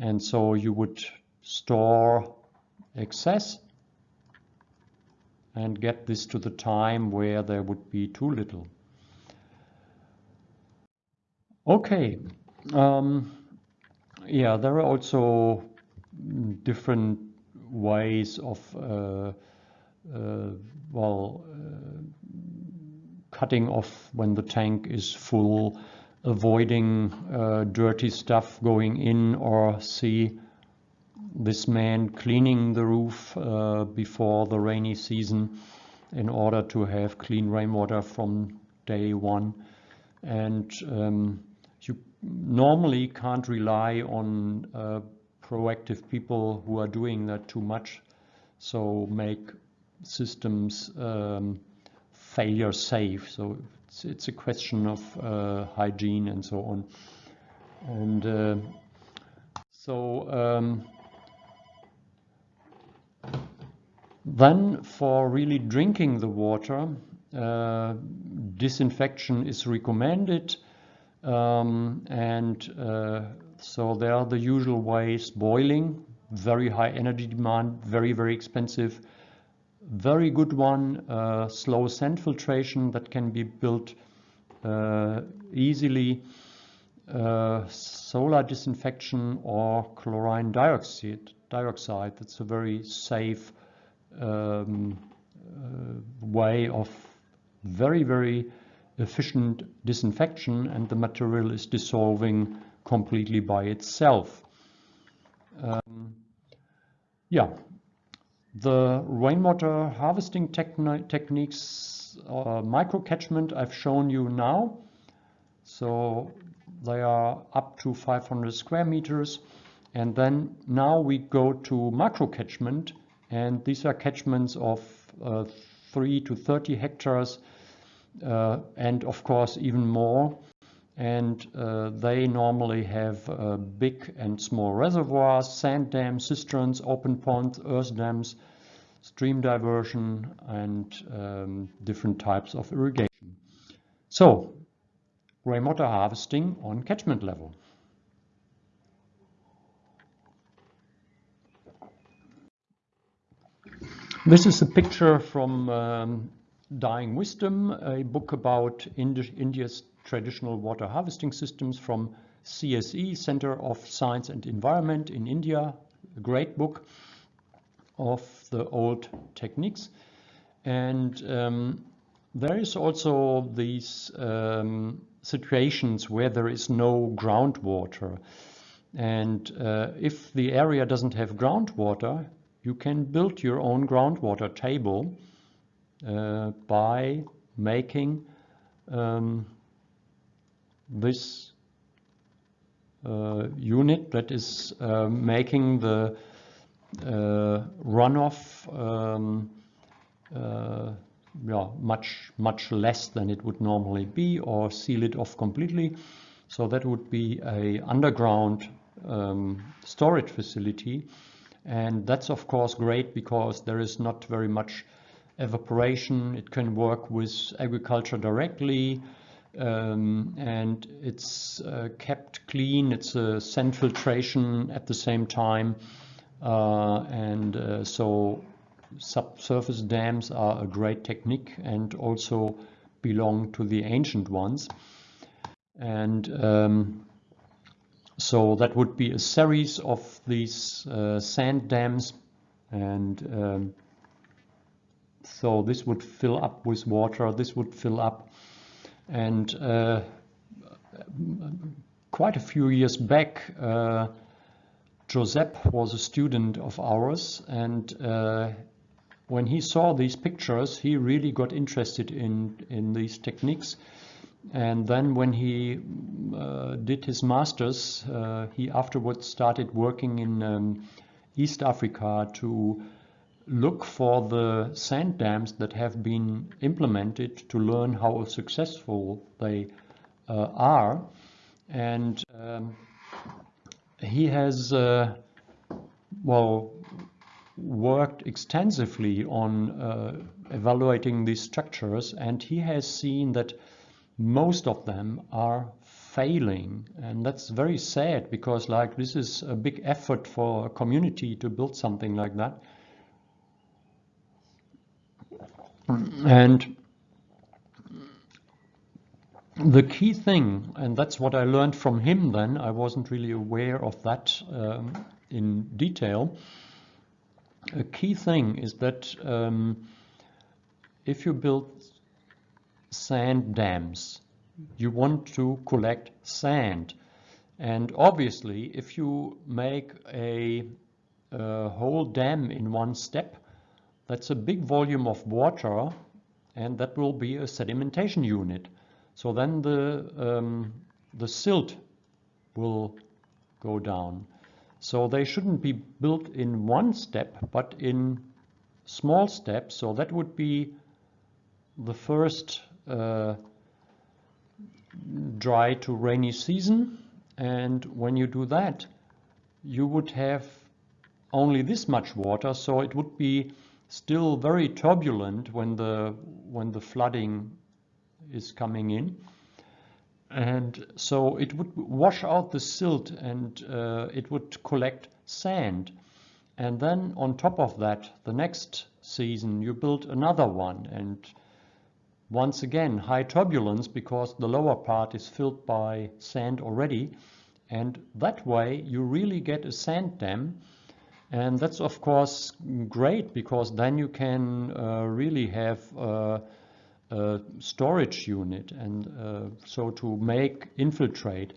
and so you would store excess and get this to the time where there would be too little. Okay, um, yeah, there are also different ways of, uh, uh, well, uh, cutting off when the tank is full, avoiding uh, dirty stuff going in or see this man cleaning the roof uh, before the rainy season in order to have clean rainwater from day one. And um, you normally can't rely on uh, proactive people who are doing that too much. So make systems um, failure safe. So it's, it's, a question of uh, hygiene and so on. And uh, so um, Then for really drinking the water, uh, disinfection is recommended um, and uh, so there are the usual ways boiling very high energy demand very very expensive. Very good one uh, slow sand filtration that can be built uh, easily uh, solar disinfection or chlorine dioxide dioxide. That's a very safe um, uh, way of very, very efficient disinfection and the material is dissolving completely by itself. Um, yeah, the rainwater harvesting techniques, uh, micro catchment I've shown you now. So they are up to 500 square meters. And then now we go to macro catchment and these are catchments of uh, 3 to 30 hectares uh, and of course even more and uh, they normally have uh, big and small reservoirs, sand dams, cisterns, open ponds, earth dams, stream diversion and um, different types of irrigation. So, rainwater harvesting on catchment level. This is a picture from um, Dying Wisdom, a book about Indi India's traditional water harvesting systems from CSE, Center of Science and Environment in India, a great book of the old techniques. And um, there is also these um, situations where there is no groundwater. And uh, if the area doesn't have groundwater, you can build your own groundwater table uh, by making um, this uh, unit that is uh, making the uh, runoff um, uh, yeah, much much less than it would normally be or seal it off completely. So that would be a underground um, storage facility and that's of course great because there is not very much evaporation. It can work with agriculture directly. Um, and it's uh, kept clean. It's a sand filtration at the same time. Uh, and uh, so subsurface dams are a great technique and also belong to the ancient ones. And um, so that would be a series of these uh, sand dams and um, so this would fill up with water, this would fill up. And uh, quite a few years back uh, Josep was a student of ours and uh, when he saw these pictures he really got interested in in these techniques and then when he uh, did his master's, uh, he afterwards started working in um, East Africa to look for the sand dams that have been implemented to learn how successful they uh, are. And um, he has, uh, well, worked extensively on uh, evaluating these structures and he has seen that most of them are failing. And that's very sad because like this is a big effort for a community to build something like that. And the key thing and that's what I learned from him then I wasn't really aware of that um, in detail. A key thing is that um, if you build sand dams. You want to collect sand. And obviously, if you make a, a, whole dam in one step, that's a big volume of water and that will be a sedimentation unit. So then the, um, the silt will go down. So they shouldn't be built in one step, but in small steps. So that would be the first dry to rainy season. And when you do that you would have only this much water. So it would be still very turbulent when the when the flooding is coming in. And so it would wash out the silt and uh, it would collect sand. And then on top of that the next season you build another one. And once again high turbulence because the lower part is filled by sand already and that way you really get a sand dam and that's of course great because then you can uh, really have uh, uh, storage unit and uh, so to make infiltrate.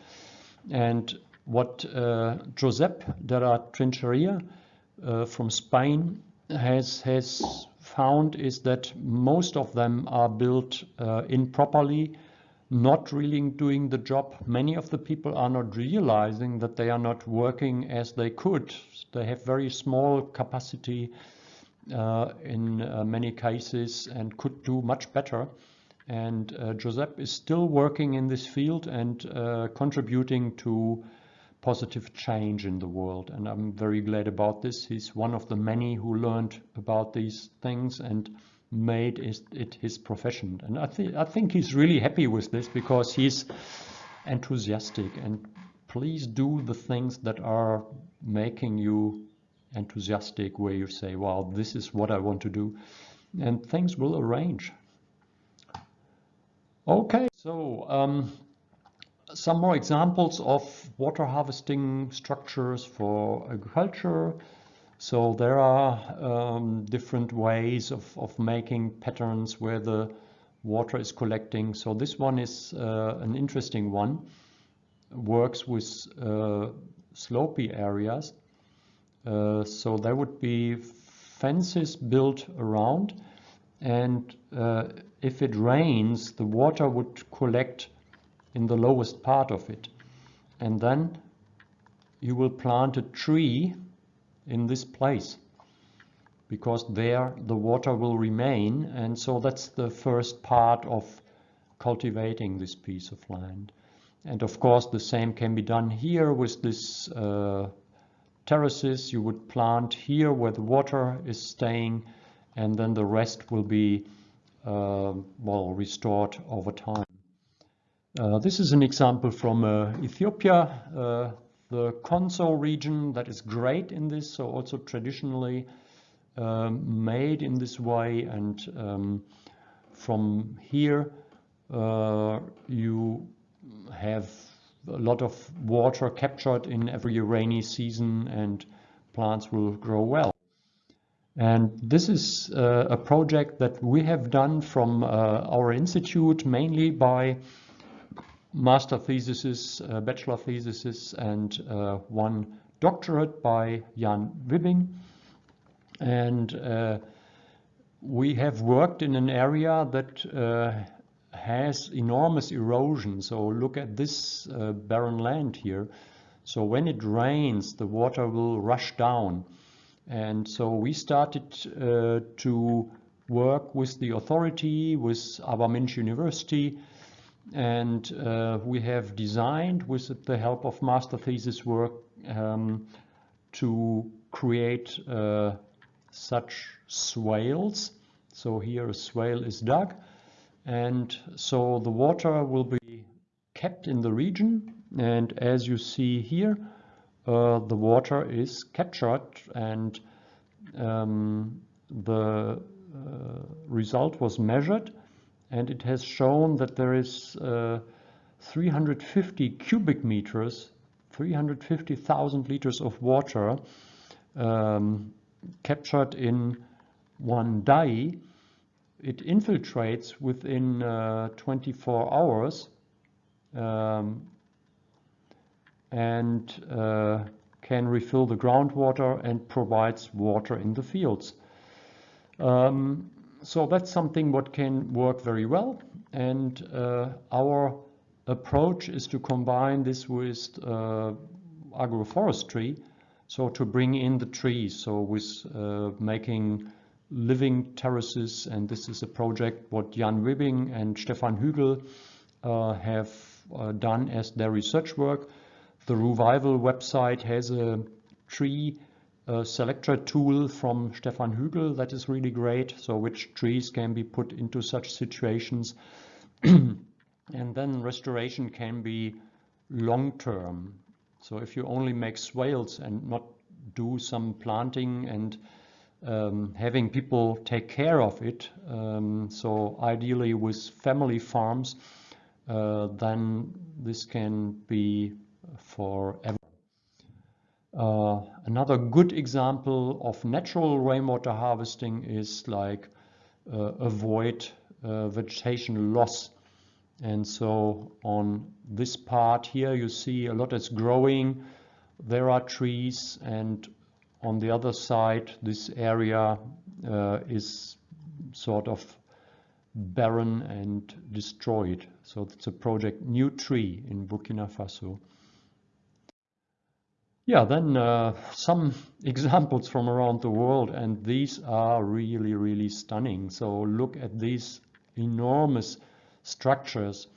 And what uh, Josep de la Trincheria uh, from Spain has, has found is that most of them are built uh, improperly, not really doing the job. Many of the people are not realizing that they are not working as they could. They have very small capacity uh, in uh, many cases and could do much better. And uh, Josep is still working in this field and contributing to positive change in the world. And I'm very glad about this. He's one of the many who learned about these things and made it his profession. And I, th I think he's really happy with this because he's enthusiastic and please do the things that are making you enthusiastic where you say, wow, this is what I want to do. And things will arrange. Okay, so um, some more examples of water harvesting structures for agriculture. So there are um, different ways of, of making patterns where the water is collecting. So this one is uh, an interesting one. Works with uh, slopy areas uh, so there would be fences built around and uh, if it rains the water would collect in the lowest part of it. And then you will plant a tree in this place because there the water will remain. And so that's the first part of cultivating this piece of land. And of course the same can be done here with this uh, terraces. You would plant here where the water is staying and then the rest will be uh, well restored over time. Uh, this is an example from uh, Ethiopia, uh, the Konso region that is great in this, so also traditionally um, made in this way and um, from here uh, you have a lot of water captured in every rainy season and plants will grow well. And this is uh, a project that we have done from our institute mainly by master theses, uh, bachelor theses and uh, one doctorate by Jan Wibbing. And uh, we have worked in an area that uh, has enormous erosion. So look at this barren land here. So when it rains, the water will rush down. And so we started uh, to work with the authority, with Arba Minch University, and uh, we have designed, with the help of master thesis work, um, to create uh, such swales. So here a swale is dug. And so the water will be kept in the region. And as you see here uh, the water is captured and um, the uh, result was measured and it has shown that there is uh, 350 cubic meters 350,000 liters of water um, captured in one day it infiltrates within uh, 24 hours um, and uh, can refill the groundwater and provides water in the fields. Um, so that's something what can work very well and uh, our approach is to combine this with uh, agroforestry so to bring in the trees so with uh, making living terraces and this is a project what Jan Wibbing and Stefan Hügel uh, have uh, done as their research work. The Revival website has a tree a selector tool from Stefan Hügel that is really great. So which trees can be put into such situations. and then restoration can be long term. So if you only make swales and not do some planting and um, having people take care of it, um, so ideally with family farms, uh, then this can be forever. Uh, another good example of natural rainwater harvesting is like uh, avoid uh, vegetation loss. And so on this part here you see a lot is growing. There are trees and on the other side this area uh, is sort of barren and destroyed. So it's a project New Tree in Burkina Faso. Yeah, then uh, some examples from around the world, and these are really, really stunning. So look at these enormous structures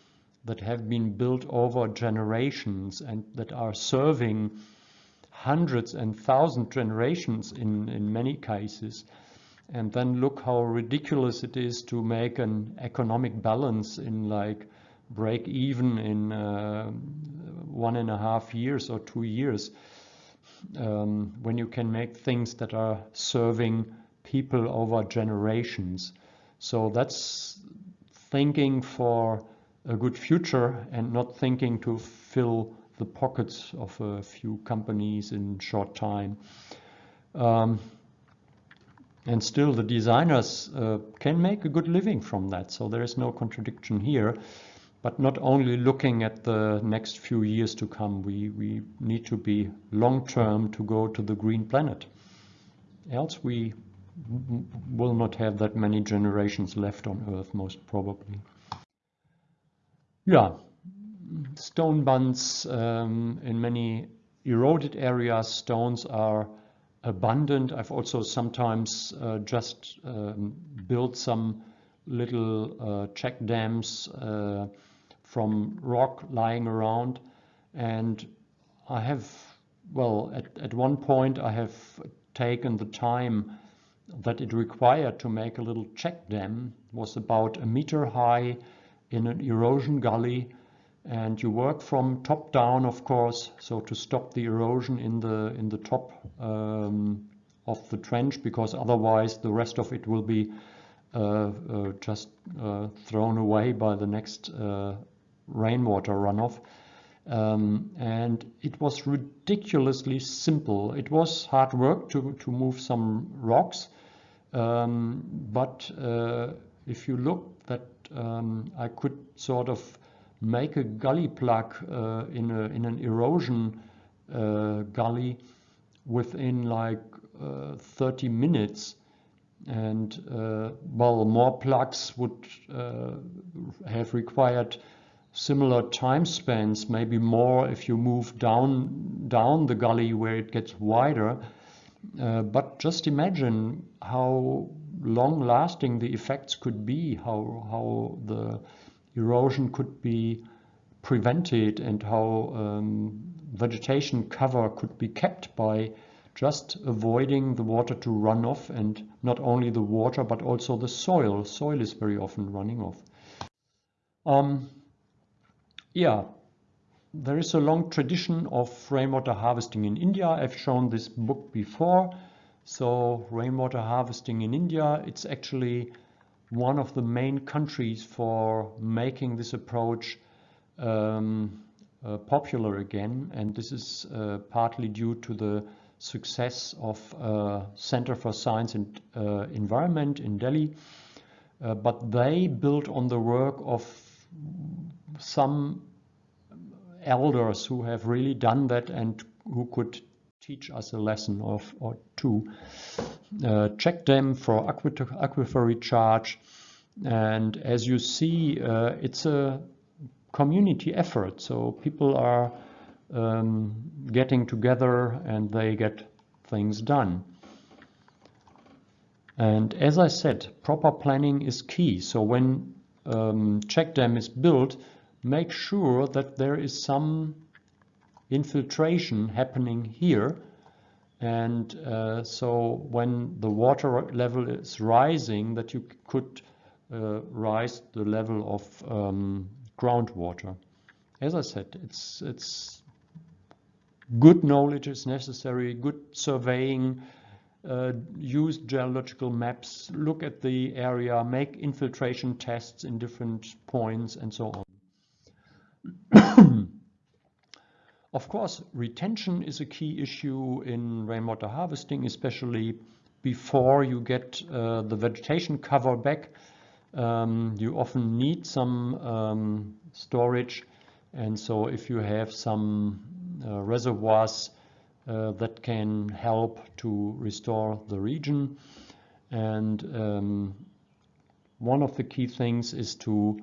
that have been built over generations and that are serving hundreds and thousand generations in, in many cases. And then look how ridiculous it is to make an economic balance in like break even in uh, one and a half years or two years um, when you can make things that are serving people over generations. So that's thinking for a good future and not thinking to fill the pockets of a few companies in short time. Um, and still the designers uh, can make a good living from that. So there is no contradiction here but not only looking at the next few years to come. We, we need to be long-term to go to the green planet. Else we will not have that many generations left on Earth, most probably. Yeah, stone bunds um, in many eroded areas, stones are abundant. I've also sometimes uh, just um, built some little uh, check dams uh, from rock lying around. And I have, well, at, at one point I have taken the time that it required to make a little check dam was about a meter high in an erosion gully and you work from top down of course so to stop the erosion in the in the top um, of the trench because otherwise the rest of it will be uh, uh, just uh, thrown away by the next uh, rainwater runoff. Um, and it was ridiculously simple. It was hard work to, to move some rocks, um, but uh, if you look that um, I could sort of make a gully plug uh, in, a, in an erosion uh, gully within like uh, 30 minutes and uh, well more plugs would uh, have required similar time spans, maybe more if you move down, down the gully where it gets wider. Uh, but just imagine how long lasting the effects could be, how, how the erosion could be prevented and how um, vegetation cover could be kept by just avoiding the water to run off and not only the water but also the soil. Soil is very often running off. Um, yeah, there is a long tradition of rainwater harvesting in India. I've shown this book before. So rainwater harvesting in India, it's actually one of the main countries for making this approach um, uh, popular again. And this is uh, partly due to the success of uh, Center for Science and uh, Environment in Delhi. Uh, but they built on the work of some elders who have really done that and who could teach us a lesson of or two. Uh, check them for aquifer recharge. And as you see, uh, it's a community effort. So people are um, getting together and they get things done. And as I said, proper planning is key. So when um, check dam is built, make sure that there is some infiltration happening here and uh, so when the water level is rising that you could uh, rise the level of um, groundwater. As I said, it's, it's good knowledge is necessary, good surveying, uh, use geological maps, look at the area, make infiltration tests in different points and so on. Of course, retention is a key issue in rainwater harvesting, especially before you get uh, the vegetation cover back. Um, you often need some um, storage and so if you have some uh, reservoirs uh, that can help to restore the region. And um, one of the key things is to,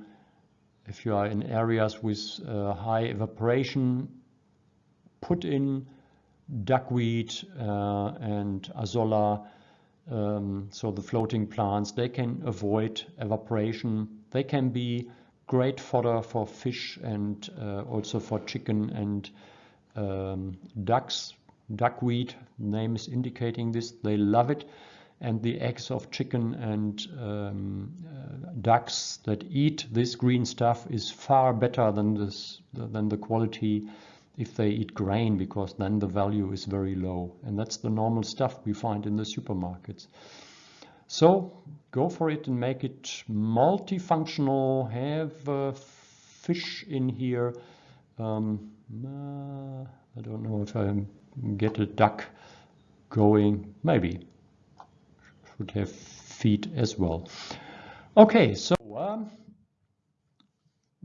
if you are in areas with uh, high evaporation, put in duckweed uh, and azolla, um, so the floating plants, they can avoid evaporation. They can be great fodder for fish and uh, also for chicken and um, ducks duckweed name is indicating this they love it and the eggs of chicken and um, uh, ducks that eat this green stuff is far better than this than the quality if they eat grain because then the value is very low and that's the normal stuff we find in the supermarkets so go for it and make it multifunctional have uh, fish in here um, uh, I don't know if I get a duck going. Maybe. Should have feet as well. Okay, so um,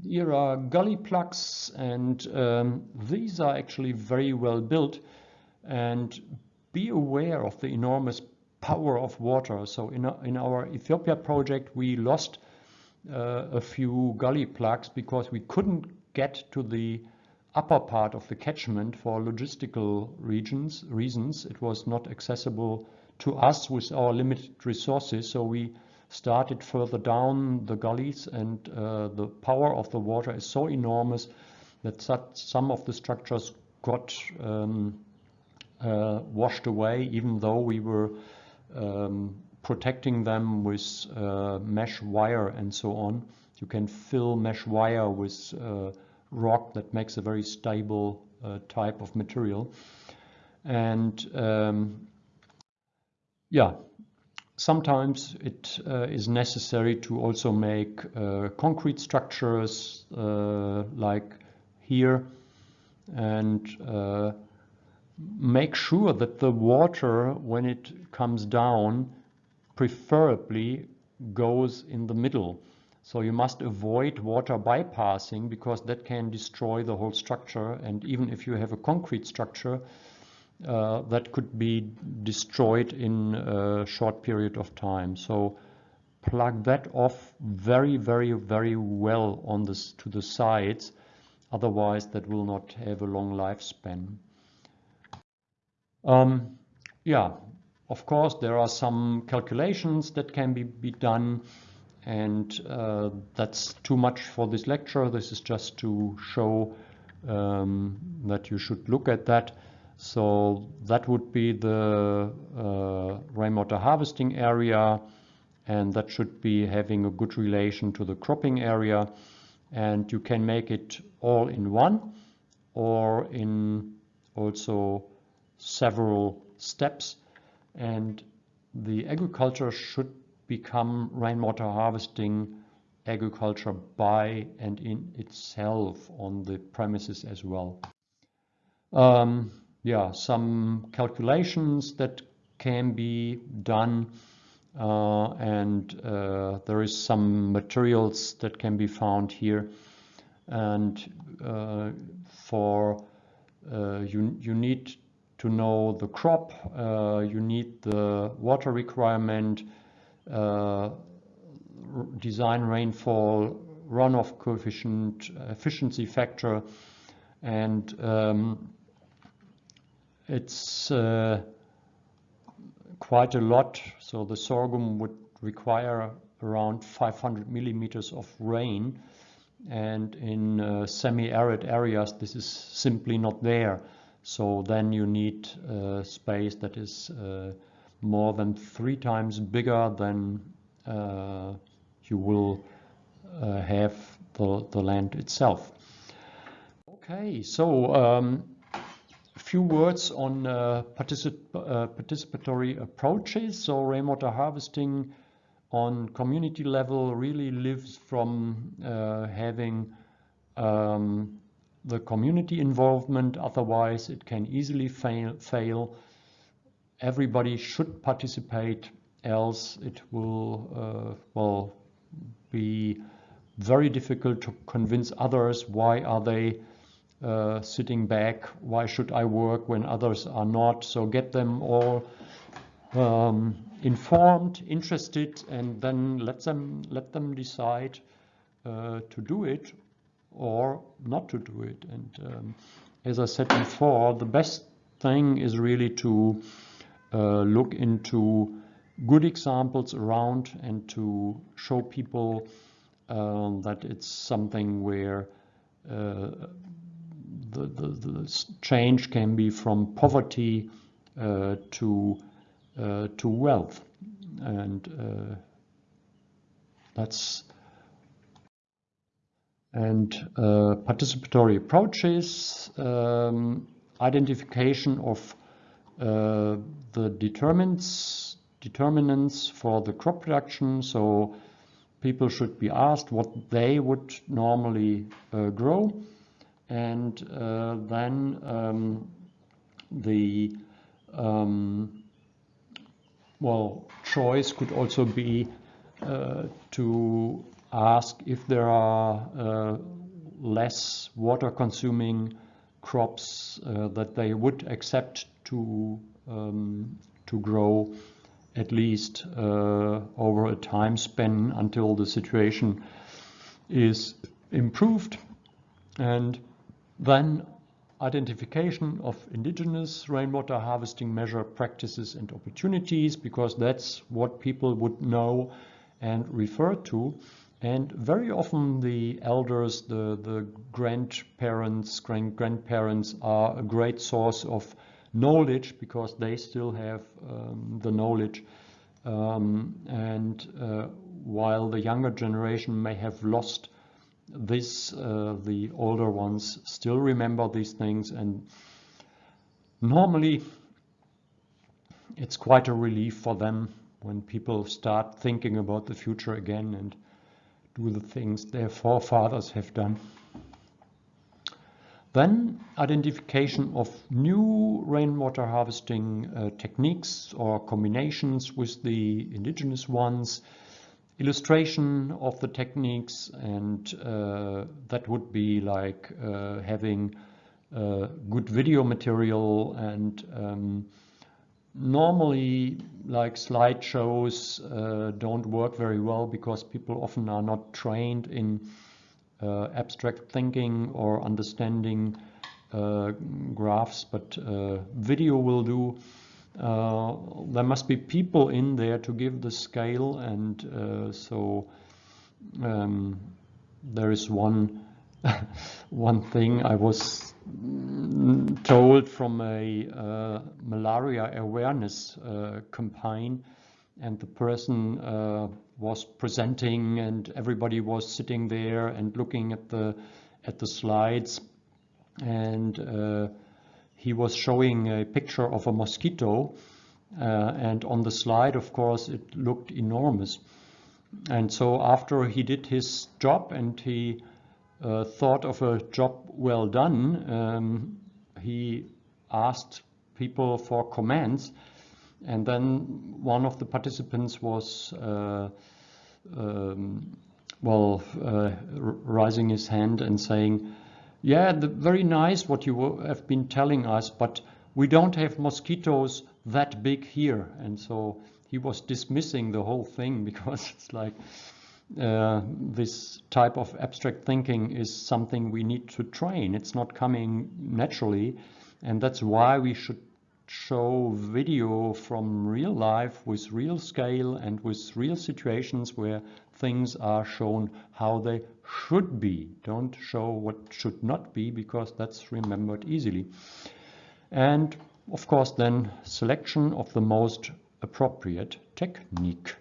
here are gully plugs and um, these are actually very well built and be aware of the enormous power of water. So in, in our Ethiopia project we lost uh, a few gully plugs because we couldn't get to the upper part of the catchment for logistical regions, reasons. It was not accessible to us with our limited resources, so we started further down the gullies and uh, the power of the water is so enormous that some of the structures got um, uh, washed away even though we were um, protecting them with uh, mesh wire and so on. You can fill mesh wire with uh, rock that makes a very stable uh, type of material. And um, yeah, sometimes it uh, is necessary to also make uh, concrete structures uh, like here and uh, make sure that the water when it comes down preferably goes in the middle so you must avoid water bypassing because that can destroy the whole structure. And even if you have a concrete structure, uh, that could be destroyed in a short period of time. So plug that off very, very, very well on this to the sides. Otherwise, that will not have a long lifespan. Um, yeah, of course, there are some calculations that can be, be done and uh, that's too much for this lecture. This is just to show um, that you should look at that. So that would be the uh, rainwater harvesting area and that should be having a good relation to the cropping area and you can make it all in one or in also several steps and the agriculture should become rainwater harvesting agriculture by and in itself on the premises as well. Um, yeah, some calculations that can be done uh, and uh, there is some materials that can be found here. And uh, for uh, you, you need to know the crop, uh, you need the water requirement, uh, design rainfall, runoff coefficient, efficiency factor, and um, it's uh, quite a lot. So the sorghum would require around 500 millimeters of rain and in uh, semi-arid areas this is simply not there. So then you need uh, space that is uh, more than three times bigger than uh, you will uh, have the, the land itself. Okay, so um, a few words on uh, particip uh, participatory approaches. So rainwater harvesting on community level really lives from uh, having um, the community involvement, otherwise it can easily fail, fail. Everybody should participate, else it will, uh, well, be very difficult to convince others why are they uh, sitting back, why should I work when others are not. So get them all um, informed, interested, and then let them let them decide uh, to do it or not to do it. And um, as I said before, the best thing is really to uh, look into good examples around and to show people uh, that it's something where uh, the, the, the, change can be from poverty uh, to uh, to wealth and uh, that's and uh, participatory approaches, um, identification of uh, the determinants, determinants for the crop production. So people should be asked what they would normally uh, grow. And uh, then um, the um, well choice could also be uh, to ask if there are uh, less water consuming crops that they would accept to um, to grow at least uh, over a time span until the situation is improved. And then identification of indigenous rainwater harvesting measure practices and opportunities because that's what people would know and refer to and very often the elders, the, the grandparents, grand grandparents are a great source of knowledge because they still have um, the knowledge. Um, and uh, while the younger generation may have lost this, uh, the older ones still remember these things. And normally it's quite a relief for them when people start thinking about the future again and do the things their forefathers have done. Then identification of new rainwater harvesting uh, techniques or combinations with the indigenous ones, illustration of the techniques and uh, that would be like uh, having uh, good video material and um, normally like slideshows uh, don't work very well because people often are not trained in uh, abstract thinking or understanding uh, graphs but video will do uh, there must be people in there to give the scale and uh, so um, there is one one thing I was told from a uh, malaria awareness uh, campaign and the person uh, was presenting and everybody was sitting there and looking at the at the slides and he was showing a picture of a mosquito uh, and on the slide of course it looked enormous. And so after he did his job and he uh, thought of a job well done, um, he asked people for comments and then one of the participants was uh, um, well uh, raising his hand and saying yeah the, very nice what you have been telling us but we don't have mosquitoes that big here and so he was dismissing the whole thing because it's like uh, this type of abstract thinking is something we need to train. It's not coming naturally, and that's why we should show video from real life with real scale and with real situations where things are shown how they should be. Don't show what should not be because that's remembered easily. and of course then selection of the most appropriate technique.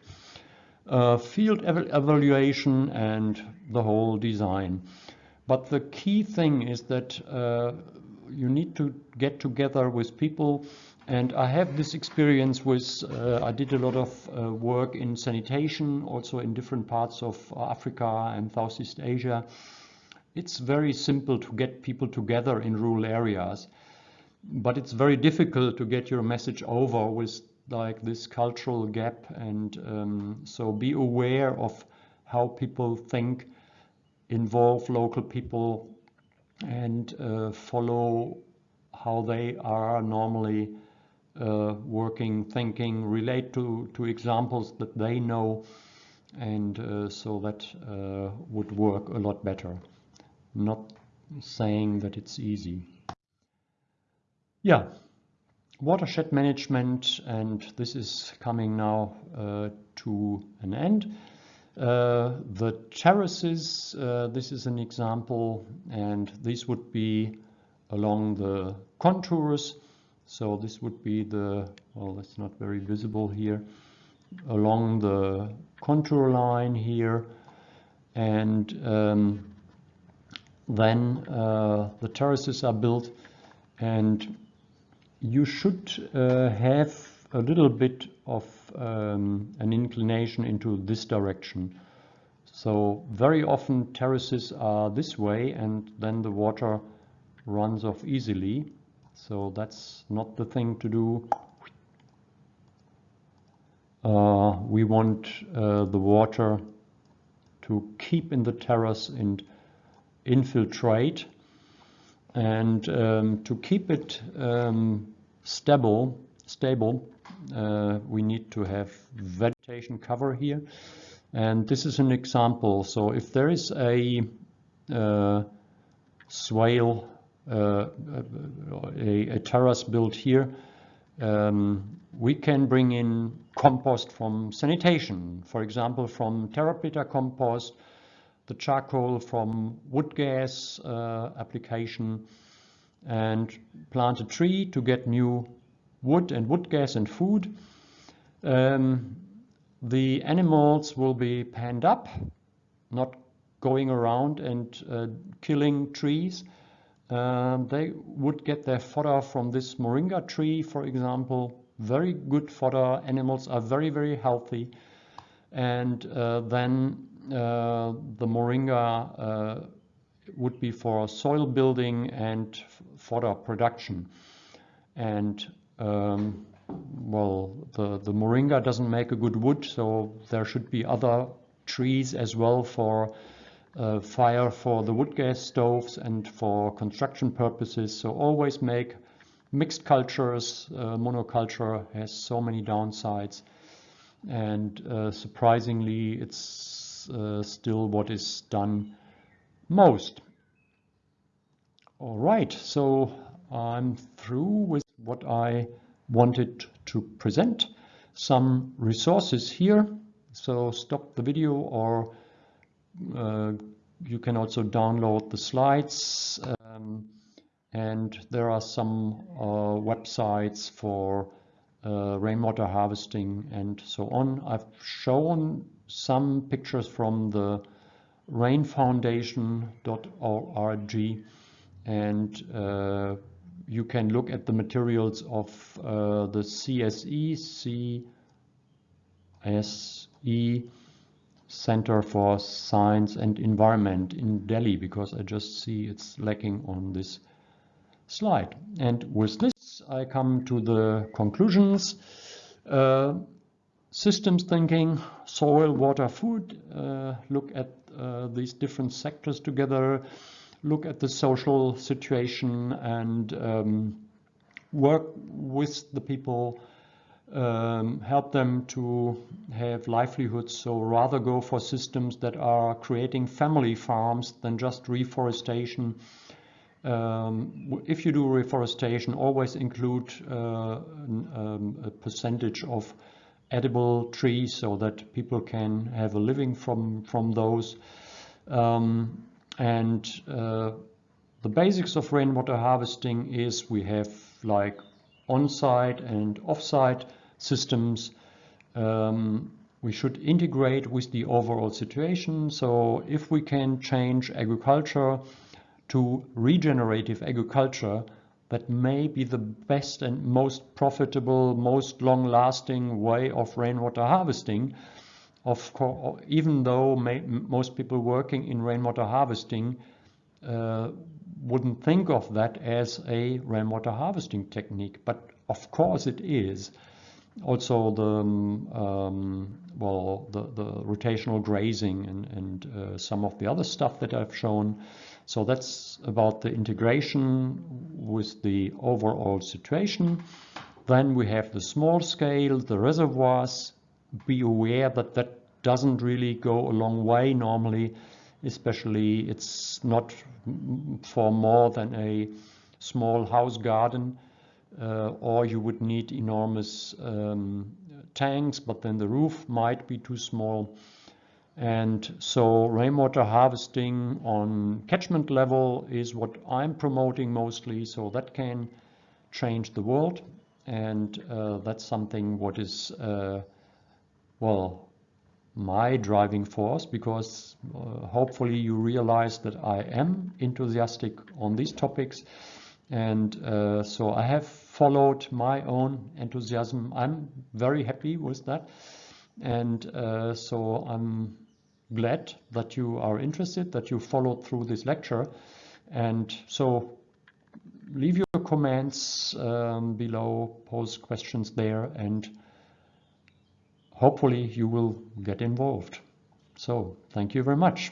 Uh, field ev evaluation and the whole design. But the key thing is that uh, you need to get together with people and I have this experience with, uh, I did a lot of uh, work in sanitation, also in different parts of Africa and Southeast Asia. It's very simple to get people together in rural areas, but it's very difficult to get your message over with like this cultural gap. And um, so be aware of how people think, involve local people and uh, follow how they are normally uh, working, thinking, relate to, to examples that they know, and uh, so that uh, would work a lot better. Not saying that it's easy. Yeah, watershed management, and this is coming now uh, to an end. Uh, the terraces, uh, this is an example, and these would be along the contours so this would be the, well, that's not very visible here, along the contour line here. And um, then uh, the terraces are built and you should uh, have a little bit of um, an inclination into this direction. So very often terraces are this way and then the water runs off easily. So that's not the thing to do. Uh, we want uh, the water to keep in the terrace and infiltrate. And um, to keep it um, stable, stable uh, we need to have vegetation cover here. And this is an example. So if there is a uh, swale a, a, terrace built here, um, we can bring in compost from sanitation, for example, from Terra Preta compost, the charcoal from wood gas uh, application, and plant a tree to get new wood and wood gas and food. Um, the animals will be panned up, not going around and uh, killing trees. Um, they would get their fodder from this moringa tree, for example. Very good fodder. Animals are very, very healthy. And uh, then uh, the moringa uh, would be for soil building and fodder production. And um, well, the, the moringa doesn't make a good wood, so there should be other trees as well for uh, fire for the wood gas stoves and for construction purposes. So always make mixed cultures. Uh, monoculture has so many downsides. And uh, surprisingly, it's uh, still what is done most. All right, so I'm through with what I wanted to present. Some resources here. So stop the video or uh, you can also download the slides um, and there are some uh, websites for uh, rainwater harvesting and so on. I've shown some pictures from the rainfoundation.org and uh, you can look at the materials of uh, the CSE, CSE Center for Science and Environment in Delhi because I just see it's lacking on this slide. And with this I come to the conclusions. Uh, systems thinking, soil, water, food, uh, look at uh, these different sectors together, look at the social situation and um, work with the people um, help them to have livelihoods. So rather go for systems that are creating family farms than just reforestation. Um, if you do reforestation, always include uh, um, a percentage of edible trees so that people can have a living from from those. Um, and uh, the basics of rainwater harvesting is we have like on-site and off-site systems. Um, we should integrate with the overall situation. So if we can change agriculture to regenerative agriculture, that may be the best and most profitable, most long-lasting way of rainwater harvesting. Of course, even though may, most people working in rainwater harvesting uh, wouldn't think of that as a rainwater harvesting technique, but of course it is. Also the um, well the, the rotational grazing and, and uh, some of the other stuff that I've shown. So that's about the integration with the overall situation. Then we have the small scale, the reservoirs. Be aware that that doesn't really go a long way normally especially it's not for more than a small house garden uh, or you would need enormous um, tanks but then the roof might be too small. And so rainwater harvesting on catchment level is what I'm promoting mostly so that can change the world. And uh, that's something what is uh, well my driving force because uh, hopefully you realize that I am enthusiastic on these topics. And uh, so I have followed my own enthusiasm. I'm very happy with that. And uh, so I'm glad that you are interested, that you followed through this lecture. And so leave your comments um, below, post questions there and hopefully you will get involved. So thank you very much.